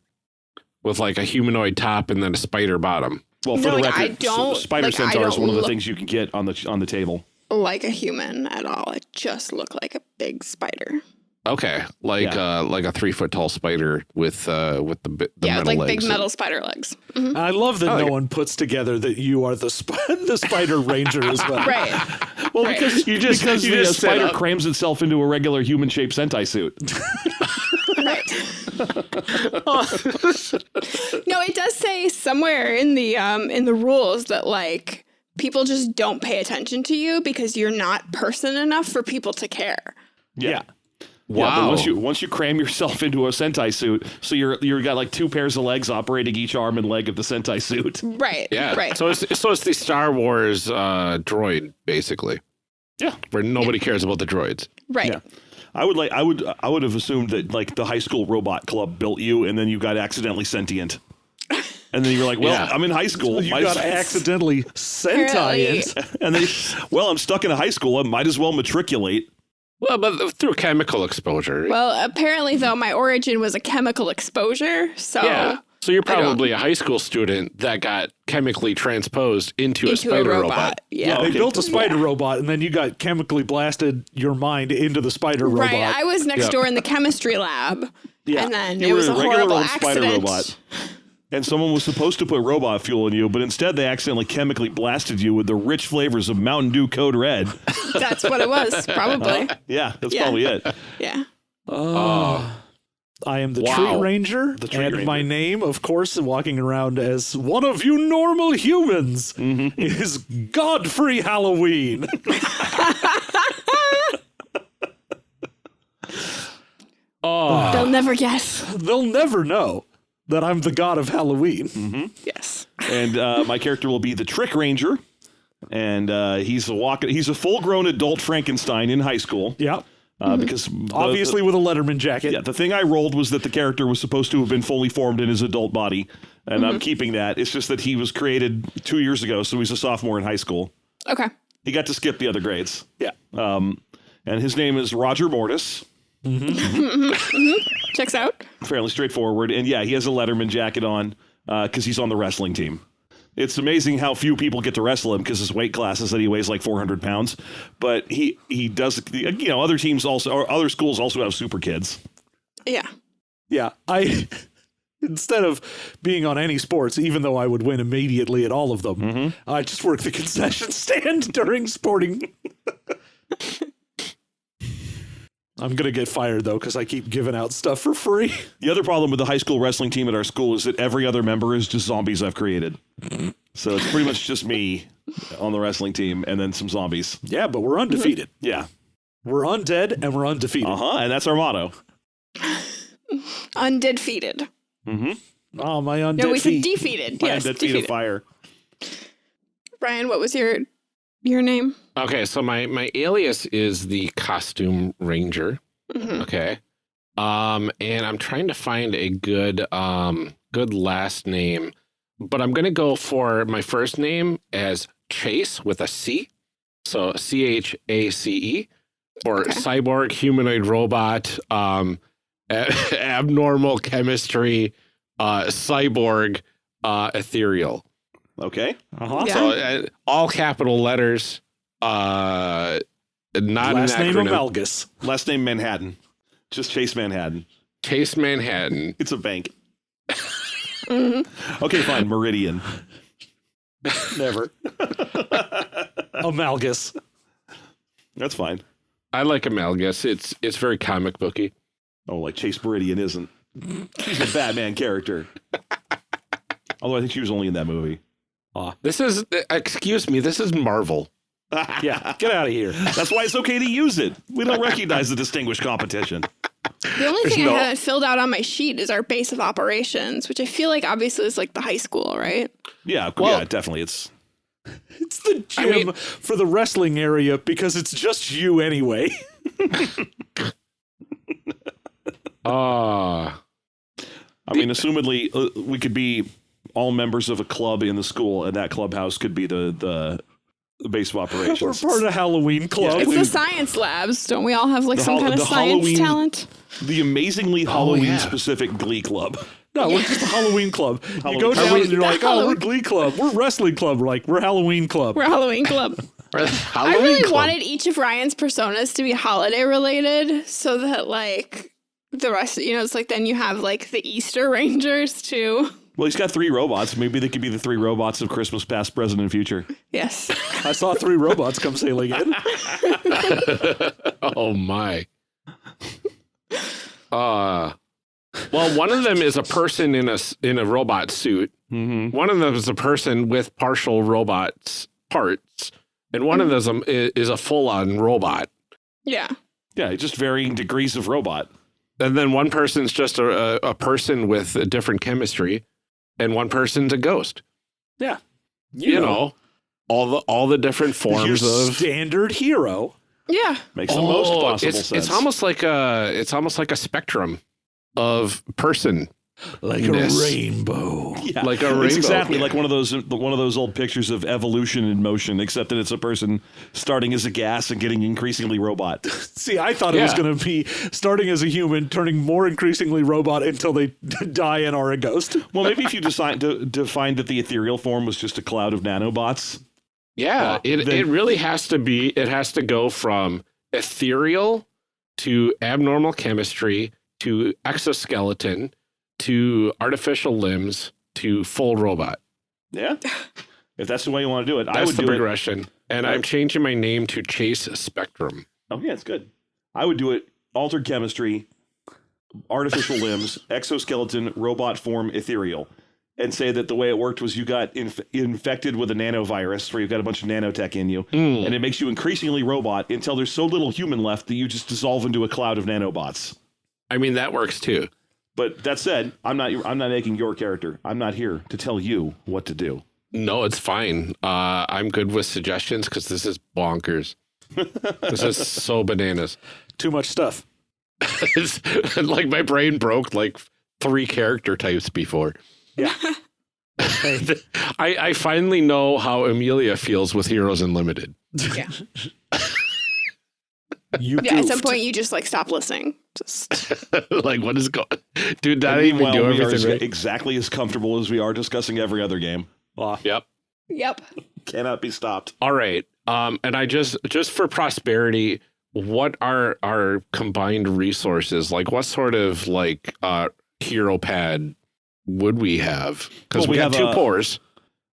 with like a humanoid top and then a spider bottom? well for No, the like, record, s- don't- spider like, centaur is don't one of the things you can get on the on the table. Like a human at all. I just look like a big spider. Okay, like uh like a three foot tall spider with uh with the the yeah, metal like legs. big metal spider legs. Mhm. I love that I like no it. one puts together that you are the sp- *laughs* the Spider Ranger as well. *laughs* Right. *laughs* Well, Right. because You just- because you the just spider crams itself into a regular human shaped Sentai suit. right. no, it does say somewhere in the um in the rules that like people just don't pay attention to you because you're not person enough for people to care. Yeah. Wow. Yeah, once you once you cram yourself *laughs* into a Sentai suit, so you're you're got like two pairs of legs operating each arm and leg of the Sentai suit. Right. yeah. Right. So it's so it's the Star Wars uh, droid basically. Yeah. Where nobody cares about the droids. right. Yeah. I would like I would I would have assumed that like the high school robot club built you and then you got accidentally sentient. And then you're like, well, Yeah. I'm in high school. You might got as- accidentally *laughs* Apparently- Sentai and then, well, I'm stuck in a high school. I might as well matriculate. Well, but through chemical exposure. Well, apparently though, my origin was a chemical exposure. So yeah. So you're probably a high school student that got chemically transposed into, a spider a robot. robot. Yeah. Oh, They built a spider robot, and then you got chemically blasted your mind into the spider robot. Right. I was next Yeah. door in the chemistry lab. Yeah. And then You it were was a a regular horrible old spider accident. Robot. And someone was supposed to put robot fuel in you, but instead they accidentally chemically blasted you with the rich flavors of Mountain Dew Code Red. *laughs* That's what it was, probably. Yeah, that's Yeah. probably it. *laughs* Yeah. Oh. I am the Wow. tree ranger, The tree and ranger. my name, of course, walking around as one of you normal humans, Mm-hmm. is Godfrey Halloween. Oh. *laughs* They'll never guess. They'll never know that I'm the god of Halloween. Yes. And uh, my character will be the Trick Ranger, and uh, he's a walk- He's a full-grown adult Frankenstein in high school Yeah, uh, because the- obviously with a Letterman jacket. Yeah, the thing I rolled was that the character was supposed to have been fully formed in his adult body, and Mm-hmm. I'm keeping that. It's just that he was created two years ago, so he's a sophomore in high school. Okay. He got to skip the other grades. Yeah. Um, and his name is Roger Mortis. Mm-hmm. *laughs* Mm-hmm. Checks out. Fairly straightforward. And yeah, he has a Letterman jacket on uh, because he's on the wrestling team. It's amazing how few people get to wrestle him because his weight class is that he weighs like 400 pounds. But he he does, you know, other teams also, or other schools also have super kids. Yeah. Yeah, I *laughs* instead of being on any sports, even though I would win immediately at all of them, Mm-hmm. I just work the concession *laughs* stand during sporting. I'm gonna get fired though because I keep giving out stuff for free. *laughs* The other problem with the high school wrestling team at our school is that every other member is just zombies I've created. So it's pretty much just me on the wrestling team and then some zombies. Yeah, but we're undefeated. Yeah. We're undead and we're undefeated. Uh huh. And that's our motto. Undefeated. Mm-hmm. Oh, my undead No, we said feet. defeated. My yes, undead feet of defeated. fire. Brian, what was your your name? Okay, so my my alias is the costume ranger. Mhm. Okay. Um, and I'm trying to find a good um good last name, but I'm gonna go for my first name as Chase with a C. So C H A C E or Okay. cyborg humanoid robot, um *laughs* a- abnormal chemistry, uh cyborg, uh ethereal. Okay. Uh-huh. Yeah. So uh, all capital letters, uh not Last an name acronym. Amalgus. Last name Manhattan. Just Chase Manhattan. Chase Manhattan. It's a bank. *laughs* Okay, fine. Meridian. Never. Amalgus. That's fine. I like Amalgus. It's it's very comic booky. Oh, like Chase Meridian isn't. She's a Batman character. Although I think she was only in that movie. This is excuse me. This is Marvel. Yeah, get out of here. That's why it's okay to use it. We don't recognize the distinguished competition. The only thing no- I haven't filled out on my sheet is our base of operations, which I feel like obviously is like the high school, right? Yeah, Well- yeah, definitely. It's *laughs* It's the I gym mean- for the wrestling area because it's just you anyway. *laughs* Ah, I mean, assumedly, uh, we could be all members of a club in the school, and that clubhouse could be the the, the base of *laughs* operations. We're part of Halloween Club. It's we- the science labs. Don't we all have like The some kind of science Halloween- talent? the amazingly oh, yeah. Halloween specific Glee Club. no, we're just a Halloween Club. You *laughs* go Club. down Are we- and you're like, oh, we're Halloween- Glee Club. We're Wrestling Club. We're like, we're Halloween Club. We're Halloween club. *laughs* I Halloween really Club. wanted each of Ryan's personas to be holiday related so that like the rest, you know, it's like then you have like the Easter Rangers too. Well, he's got three robots. Maybe they could be the three robots of Christmas past, present, and future. Yes. I saw three robots come sailing in. oh my. Uh well, one of them is a person in a s- in a robot suit. Mm-hmm. One of them is a person with partial robots parts, and one of them is a, is a full on robot. Yeah. Yeah, just varying degrees of robot. And then one person's just a, a, a person with a different chemistry, and one person's a ghost. Yeah. You, know, all the all the different forms Your of standard hero. Yeah. Makes the oh, most Oh, possible it's, sense. It's almost like a it's almost like a spectrum of person. Like a rainbow. yeah. like a It's rainbow. exactly like one of those one of those old pictures of evolution in motion, except that it's a person starting as a gas and getting increasingly robot. *laughs* See, I thought it was going to be starting as a human, turning more increasingly robot until they *laughs* die and are a ghost. Well, maybe if you decide to define that the ethereal form was just a cloud of nanobots. Yeah, Well, it then- it really has to be. It has to go from ethereal to abnormal chemistry to exoskeleton to artificial limbs to full robot. Yeah. If that's the way you want to do it, I That's would the do it. progression. And Right. I'm changing my name to Chase Spectrum. Oh yeah, it's good. I would do it altered chemistry, artificial *laughs* limbs, exoskeleton, robot form, ethereal, and say that the way it worked was you got inf- infected with a nanovirus where you've got a bunch of nanotech in you, Mm. and it makes you increasingly robot until there's so little human left that you just dissolve into a cloud of nanobots. I mean that works too. But that said, I'm not I'm not making your character. I'm not here to tell you what to do. No, it's fine. Uh, I'm good with suggestions because this is bonkers. this is *laughs* so bananas. Too much stuff. It's *laughs* like my brain broke like three character types before. Yeah. *laughs* I, I finally know how Amelia feels with Heroes Unlimited. Yeah. You Yeah. At some point, you just like stop listening. Just *laughs* like, what is going? Dude, that even meanwhile, do we everything as- right. exactly as comfortable as we are discussing every other game. Ah, Yep. yep. Cannot be stopped. All right. Um, and I just just for prosperity, what are our combined resources? Like, what sort of like uh hero pad would we have? Because Well, we, we have have two a- pores.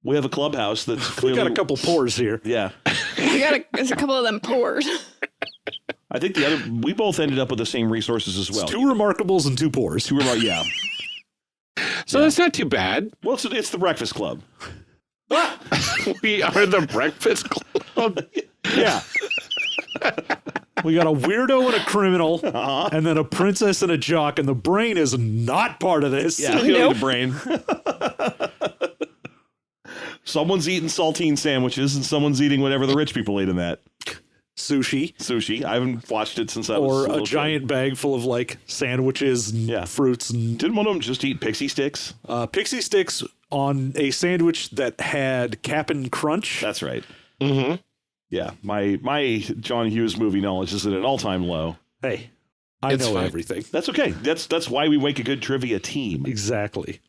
We have a clubhouse that's *laughs* we got a couple pores here. Yeah. *laughs* We got a, there's a couple of them poured. I think the other we both ended up with the same resources as It's well. two remarkables and two pores. Two were like, yeah. *laughs* So that's not too bad. Well, it's, it's the Breakfast Club. *laughs* we are the breakfast club. *laughs* Yeah. we got a weirdo and a criminal, Uh-huh. and then a princess and a jock, and the brain is not part of this. Yeah, Nope. the brain. someone's eating saltine sandwiches and someone's eating whatever the rich people ate in that Sushi. sushi. I haven't watched it since I was Or little a kid. giant bag full of like sandwiches and Yeah. fruits and Didn't one of them just eat pixie sticks? uh, pixie sticks on a sandwich that had Cap'n Crunch. That's right. Mm-hmm. Yeah, my my John Hughes movie knowledge is at an all time low. hey, I It's know fine. everything. That's okay. That's that's why we make a good trivia team. Exactly.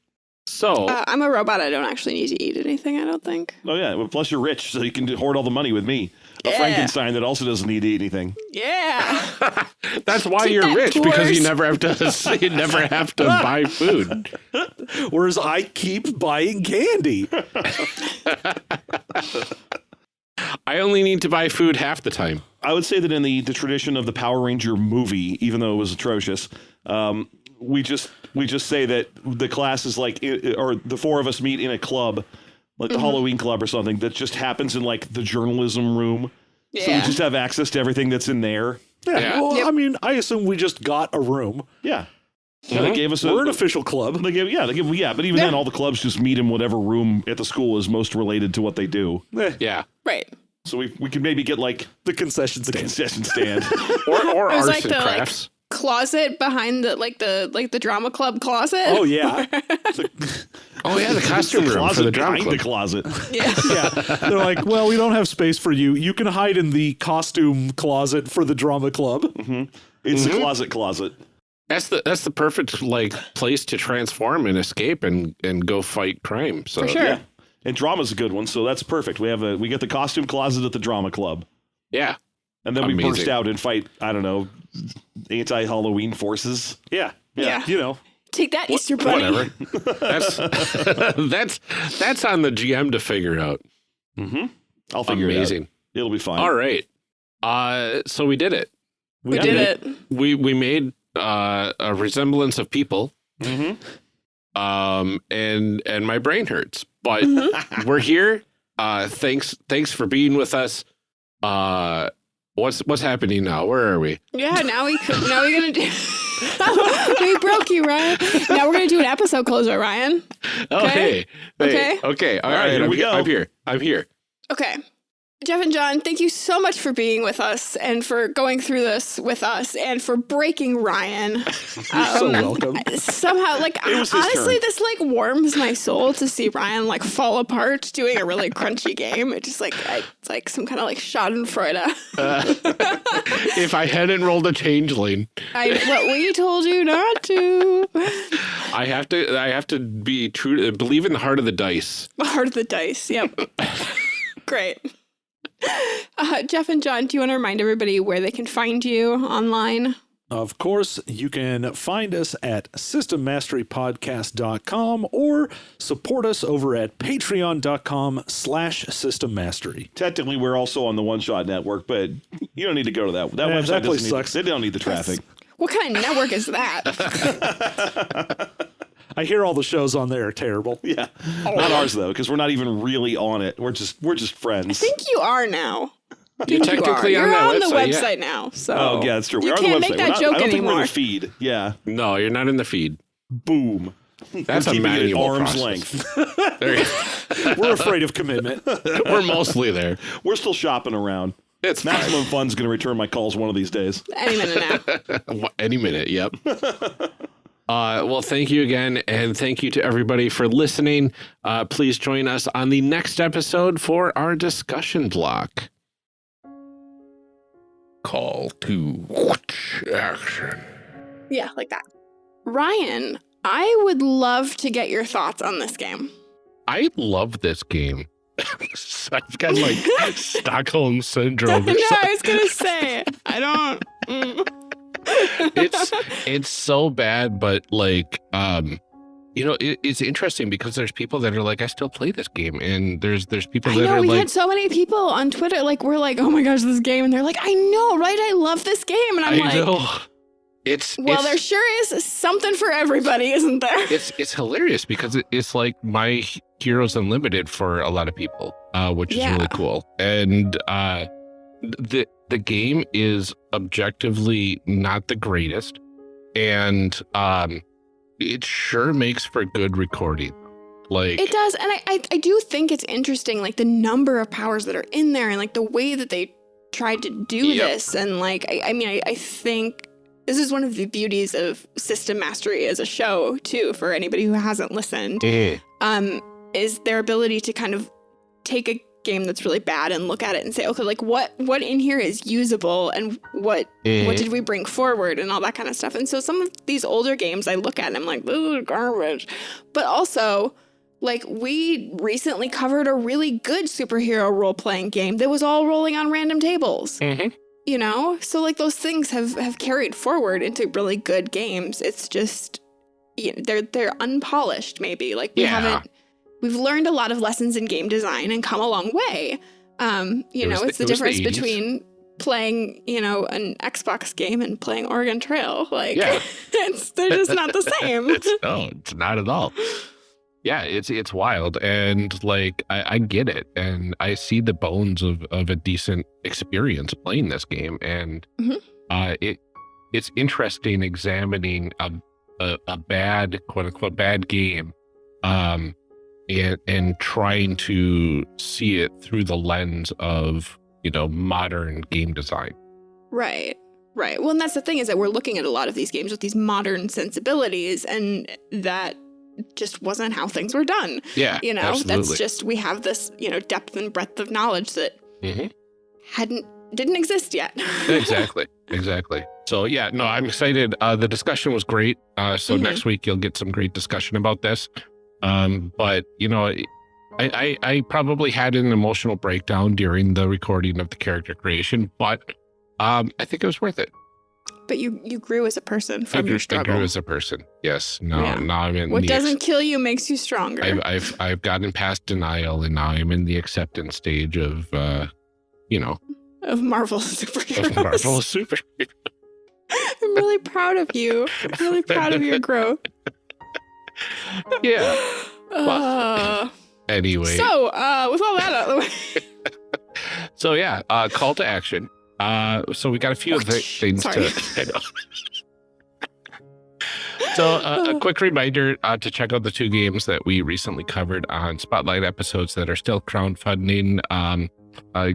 So Uh, I'm a robot. I don't actually need to eat anything. I don't think. Oh yeah, well, plus you're rich, so you can hoard all the money with me. A Yeah. Frankenstein that also doesn't need to eat anything. Yeah. *laughs* that's why Keep you're that rich because you never have to *laughs* you never have to *laughs* buy food. Whereas I keep buying candy. I only need to buy food half the time. I would say that in the, the tradition of the Power Ranger movie, even though it was atrocious, um, we just we just say that the class is like, or the four of us meet in a club, like the Halloween club or something, that just happens in like the journalism room. Yeah. So we just have access to everything that's in there. Yeah. Yeah. Well, Yep. I mean, I assume we just got a room. Yeah. Yeah, they Mhm. gave us a. We're an official club. they gave, yeah, they give, yeah, but even Yeah. then, all the clubs just meet in whatever room at the school is most related to what they do. Eh, Yeah. right. So we we could maybe get like the concession the stand. concession stand. *laughs* Or or It arts like and the, like- crafts. Closet behind the like the like the drama club closet. Oh yeah, *laughs* oh yeah, the costume room closet for the drama behind club. the closet. yeah. *laughs* yeah. They're like, well, we don't have space for you. You can hide in the costume closet for the drama club. Mm-hmm. It's a mm-hmm. closet closet. That's the that's the perfect like place to transform and escape and and go fight crime. So For sure. Yeah. And drama's a good one, so that's perfect. We have a we get the costume closet at the drama club. yeah. And then we burst out and fight, I don't know, anti Halloween forces. Yeah, Yeah. You know, Take that, Easter bunny. Whatever. *laughs* that's *laughs* that's that's on the GM to figure out. Mm-hmm. I'll figure Amazing. it out. It'll be fine. All right. Uh so we did it. We Yeah. did it. We we made uh a resemblance of people. Mm-hmm. Um and and my brain hurts. But we're here. Uh thanks thanks for being with us. Uh What's what's happening now? Where are we? Yeah, now we could, now we're gonna do. *laughs* we broke you, Ryan. Now we're gonna do an episode closer, Ryan. Oh, Okay. hey, hey, Okay. okay. All All right, right, here I'm we go. I'm here. I'm here. Okay. Jeff and John, thank you so much for being with us and for going through this with us and for breaking Ryan. *laughs* You're so Um, welcome. Somehow, like It was his honestly, this like warms my soul to see Ryan like fall apart doing a really crunchy game. It just like I, it's like some kind of like Schadenfreude. Uh, *laughs* if I hadn't rolled a changeling, I what we told you not to. I have to. I have to be true. To, believe in the heart of the dice. The heart of the dice. Yep. *laughs* Great. *laughs* Uh, Jeff and John, do you want to remind everybody where they can find you online? Of course, you can find us at systemmasterypodcast.com or support us over at patreon.com slash systemmastery. Technically, we're also on the One Shot Network, but you don't need to go to that. That Yeah, website that place doesn't need- sucks. They don't need the traffic. What kind of network is that? *laughs* *laughs* I hear all the shows on there are terrible. *laughs* Yeah, Oh. not ours though, because we're not even really on it. We're just we're just friends. I think you are now. You're You are. technically You're on that on the website. yeah. now. So Oh yeah, that's true. We You are can't the make that not- joke I don't think we're in anymore. the feed. Yeah, No, you're not in the feed. boom. That's We're a keeping it at manual arm's process. length. *laughs* *laughs* We're afraid of commitment. We're mostly there. We're still shopping around. It's fine. Maximum Fun's going to return my calls one of these days. any minute now. Any minute, yep. Uh, well, thank you again, and thank you to everybody for listening. Uh, please join us on the next episode for our discussion block. Call to action. Yeah, like that. Ryan, I would love to get your thoughts on this game. I love this game. *laughs* I've got like *laughs* Stockholm syndrome. no. I was gonna say I don't. mm. It's it's so bad but like um you know it, it's interesting because there's people that are like i still play this game and there's there's people I that know are we like had so many people on Twitter like we're like, oh my gosh, this game, and they're like, I know, right? I love this game, and I'm i like, know it's well, it's, there sure is something for everybody, isn't there? *laughs* it's it's hilarious because it, it's like my heroes unlimited for a lot of people uh which is Yeah. really cool and uh the the game is objectively not the greatest and um it sure makes for good recording like It does, and I, I I do think it's interesting, like the number of powers that are in there, and like the way that they tried to do Yep. this, and like I, I mean, I, I think this is one of the beauties of System Mastery as a show too. For anybody who hasn't listened, eh. um, is their ability to kind of take a game that's really bad and look at it and say, okay, like what what in here is usable, and what Eh. what did we bring forward and all that kind of stuff. And so some of these older games I look at and I'm like, this is garbage. But also, like we recently covered a really good superhero role playing game that was all rolling on random tables. Mhm. You know? So like those things have have carried forward into really good games. It's just you know, they're they're unpolished maybe. Like we Yeah. haven't we've learned a lot of lessons in game design and come a long way. Um, you It know, it's the- the, it was the difference between playing, you know, an Xbox game and playing Oregon Trail. Like Yeah. *laughs* it's they're just not the *laughs* same. it's no, it's not at all. Yeah, it's it's wild, and like I, I get it, and I see the bones of of a decent experience playing this game, and Mhm. uh, it it's interesting examining a, a a bad quote unquote bad game, um, and and trying to see it through the lens of you know modern game design. Right. Right. Well, and that's the thing is that we're looking at a lot of these games with these modern sensibilities, and that just wasn't how things were done. Yeah, You know, absolutely. that's just we have this, you know, depth and breadth of knowledge that Mhm. hadn't didn't exist yet. *laughs* exactly exactly so yeah no i'm excited uh the discussion was great uh so Mhm. next week you'll get some great discussion about this um but you know I, I i probably had an emotional breakdown during the recording of the character creation but um i think it was worth it but you you grew as a person I from grew, your struggle. I grew as a person yes no Yeah. now i'm in what doesn't kill you makes you stronger. I've, I've i've gotten past denial and now i'm in the acceptance stage of uh you know of Marvel *laughs* superheroes. of marvel super *laughs* I'm really proud of you. I'm really proud of your *laughs* growth. Yeah Uh, *sighs* anyway so, uh, with all that out of the way, *laughs* So yeah, uh, call to action. Uh, so we got a few th- things Sorry. *laughs* to. So uh, a quick reminder uh, to check out the two games that we recently covered on Spotlight episodes that are still crowdfunding. Um, uh,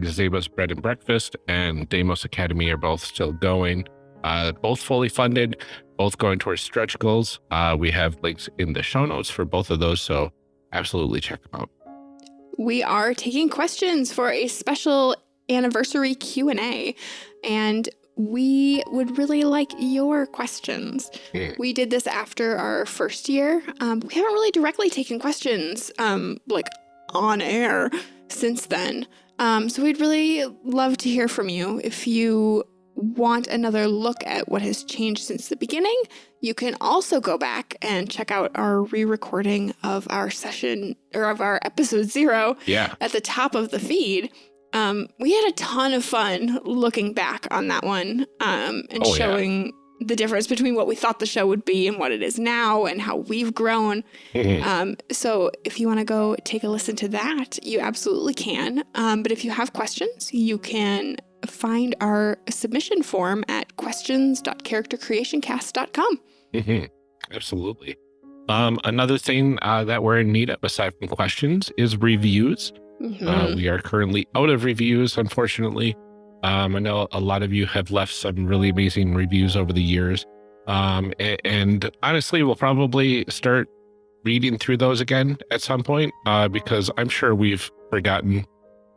Bread and Breakfast and Damos Academy are both still going. Uh, both fully funded, both going towards stretch goals. Uh, we have links in the show notes for both of those, so absolutely check them out. we are taking questions for a special anniversary Q&A and we would really like your questions. We did this after our first year. Um, we haven't really directly taken questions um, like on air since then. Um, so we'd really love to hear from you. If you want another look at what has changed since the beginning, you can also go back and check out our re-recording of our session or of our episode zero Yeah. at the top of the feed. Um, we had a ton of fun looking back on that one um, and Oh, yeah. showing the difference between what we thought the show would be and what it is now and how we've grown. Mhm. Um, so if you want to go take a listen to that, you absolutely can. Um, but if you have questions, you can find our submission form at questions.charactercreationcast.com. Mhm. *laughs* Absolutely. Um, another thing uh, that we're in need of, aside from questions, is reviews. Mhm. Uh, we are currently out of reviews, unfortunately. Um, I know a lot of you have left some really amazing reviews over the years. Um, a- and, honestly, we'll probably start reading through those again at some point uh, because I'm sure we've forgotten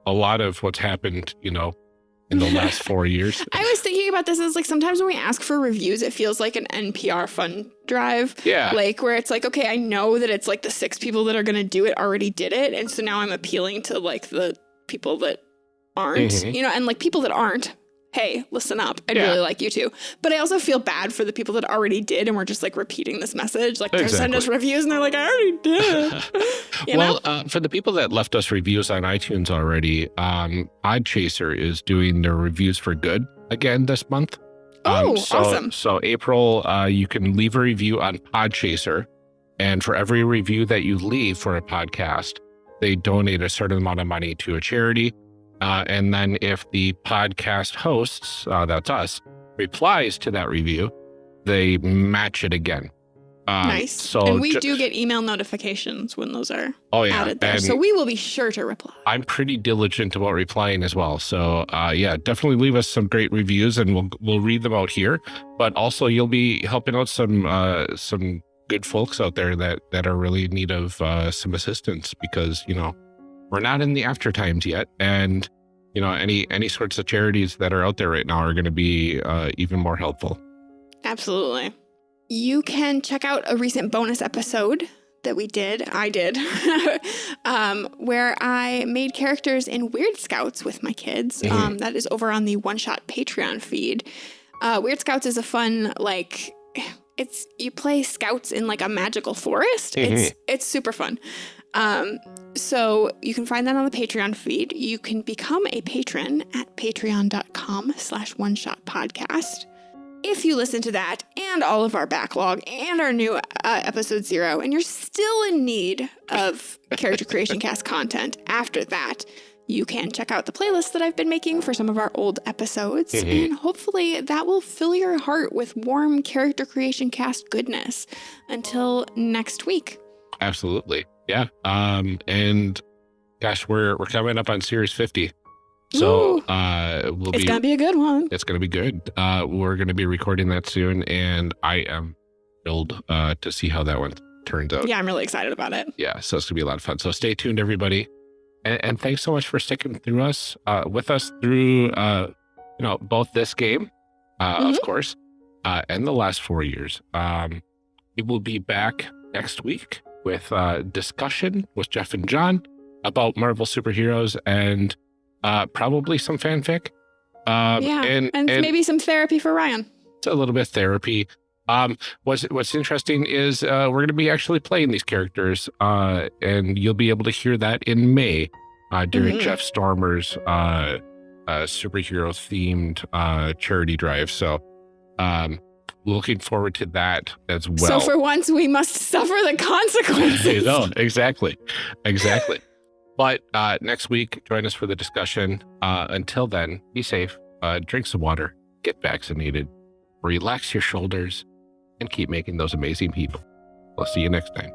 a lot of what's happened, you know, in the last *laughs* four years. I was thinking about this as like sometimes when we ask for reviews, it feels like an NPR fund drive. Yeah. Like where it's like, okay, I know that it's like the six people that are gonna do it already did it. And so now I'm appealing to like the people that aren't, Mhm. you know, and like people that aren't, hey, listen up. I'd Yeah. really like you too. But I also feel bad for the people that already did and we're just like repeating this message. Like they send us reviews and they're like, I already did. *laughs* *laughs* well, uh, for the people that left us reviews on iTunes already, um, Podchaser is doing their reviews for good again this month. Um, Oh, so, awesome. So April, uh, you can leave a review on Podchaser, and for every review that you leave for a podcast, they donate a certain amount of money to a charity. Uh, and then if the podcast hosts, uh, that's us, replies to that review, they match it again. Um, nice. So and we do get email notifications when those are oh yeah, added there. and- So we will be sure to reply. I'm pretty diligent about replying as well. So uh, yeah, definitely leave us some great reviews and we'll we'll read them out here. But also you'll be helping out some uh, some good folks out there that that are really in need of uh, some assistance because you know we're not in the after times yet, and you know any any sorts of charities that are out there right now are going to be uh, even more helpful. Absolutely. You can check out a recent bonus episode that we did, I did, *laughs* um, where I made characters in Weird Scouts with my kids. Mhm. Um, that is over on the One Shot Patreon feed. Uh, Weird Scouts is a fun, like, it's you play scouts in like a magical forest. It's it's super fun. Um, so you can find that on the Patreon feed. You can become a patron at patreon.com slash one shot podcast. If you listen to that and all of our backlog and our new uh, episode zero, and you're still in need of character creation cast content after that, you can check out the playlist that I've been making for some of our old episodes. And hopefully that will fill your heart with warm character creation cast goodness. Until next week. Absolutely, yeah. Um, and gosh, we're we're coming up on Series 50, so Ooh. uh, we'll It's be to be a good one. It's going to be good. Uh, we're going to be recording that soon, and I am thrilled uh, to see how that one turns out. Yeah, I'm really excited about it. Yeah, so it's going to be a lot of fun. So stay tuned, everybody, and, and thanks so much for sticking through us, uh, with us through, uh, you know, both this game, uh, of course, uh, and the last four years. Um, we will be back next week with uh, discussion with Jeff and John about Marvel superheroes and uh, probably some fanfic. Um, yeah. and, And, and maybe some therapy for Ryan. It's a little bit of therapy. Um, what's what's interesting is uh, we're going to be actually playing these characters, uh, and you'll be able to hear that in May uh, during Mhm. Jeff Stormer's uh, uh, superhero themed uh, charity drive. So, um, looking forward to that as well. so for once, we must suffer the consequences. *laughs* you know, exactly, exactly. But uh, next week, join us for the discussion. Uh, until then, be safe, uh, drink some water, get vaccinated, relax your shoulders, and keep making those amazing people. We'll see you next time.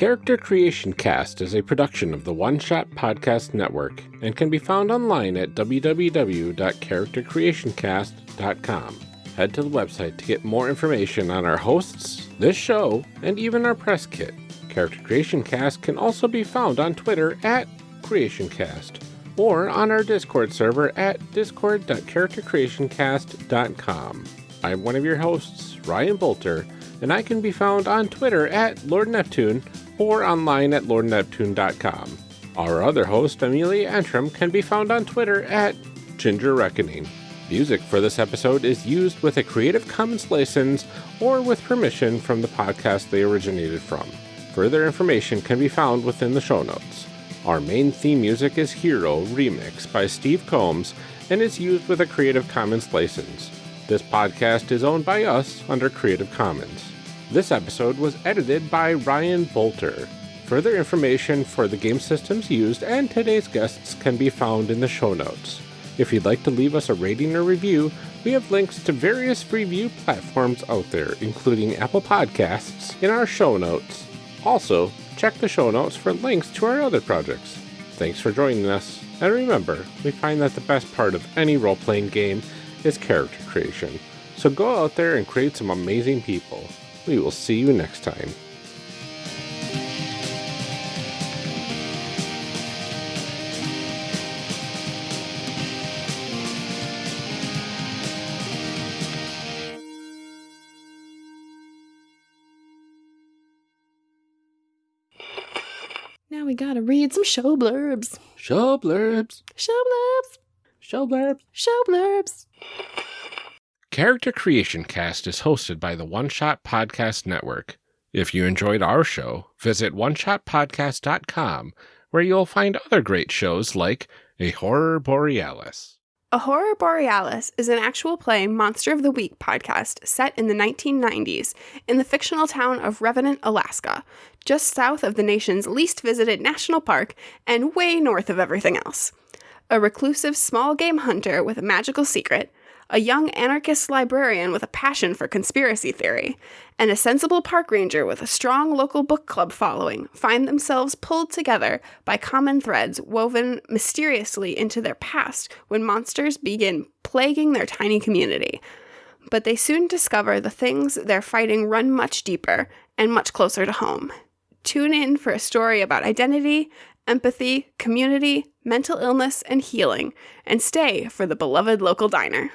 Character Creation Cast is a production of the One Shot Podcast Network and can be found online at www.charactercreationcast.com. Head to the website to get more information on our hosts, this show, and even our press kit. Character Creation Cast can also be found on Twitter at CreationCast or on our Discord server at discord.charactercreationcast.com. I'm one of your hosts, Ryan Boelter, and I can be found on Twitter at Lord Neptune or online at lordneptune.com. Our other host, Amelia Antrim, can be found on Twitter at Ginger Reckoning. Music for this episode is used with a Creative Commons license or with permission from the podcast they originated from. Further information can be found within the show notes. Our main theme music is Hero Remix by Steve Combs and is used with a Creative Commons license. This podcast is owned by us under Creative Commons. This episode was edited by Ryan Boelter. Further information for the game systems used and today's guests can be found in the show notes. If you'd like to leave us a rating or review, we have links to various review platforms out there, including Apple Podcasts, in our show notes. Also, check the show notes for links to our other projects. Thanks for joining us, and remember, we find that the best part of any role playing game is character creation. So go out there and create some amazing people. We will see you next time. Now we gotta read some show blurbs. Show blurbs. Show blurbs. Show blurbs. Show blurbs. Character Creation Cast is hosted by the One Shot Podcast Network. If you enjoyed our show, visit oneshotpodcast.com where you'll find other great shows like A Horror Borealis. A Horror Borealis is an actual play Monster of the Week podcast set in the 1990s in the fictional town of Revenant, Alaska, just south of the nation's least visited national park and way north of everything else. A reclusive small game hunter with a magical secret, a young anarchist librarian with a passion for conspiracy theory, and a sensible park ranger with a strong local book club following find themselves pulled together by common threads woven mysteriously into their past when monsters begin plaguing their tiny community. But they soon discover the things they're fighting run much deeper and much closer to home. Tune in for a story about identity, empathy, community, mental illness, and healing, and stay for the beloved local diner.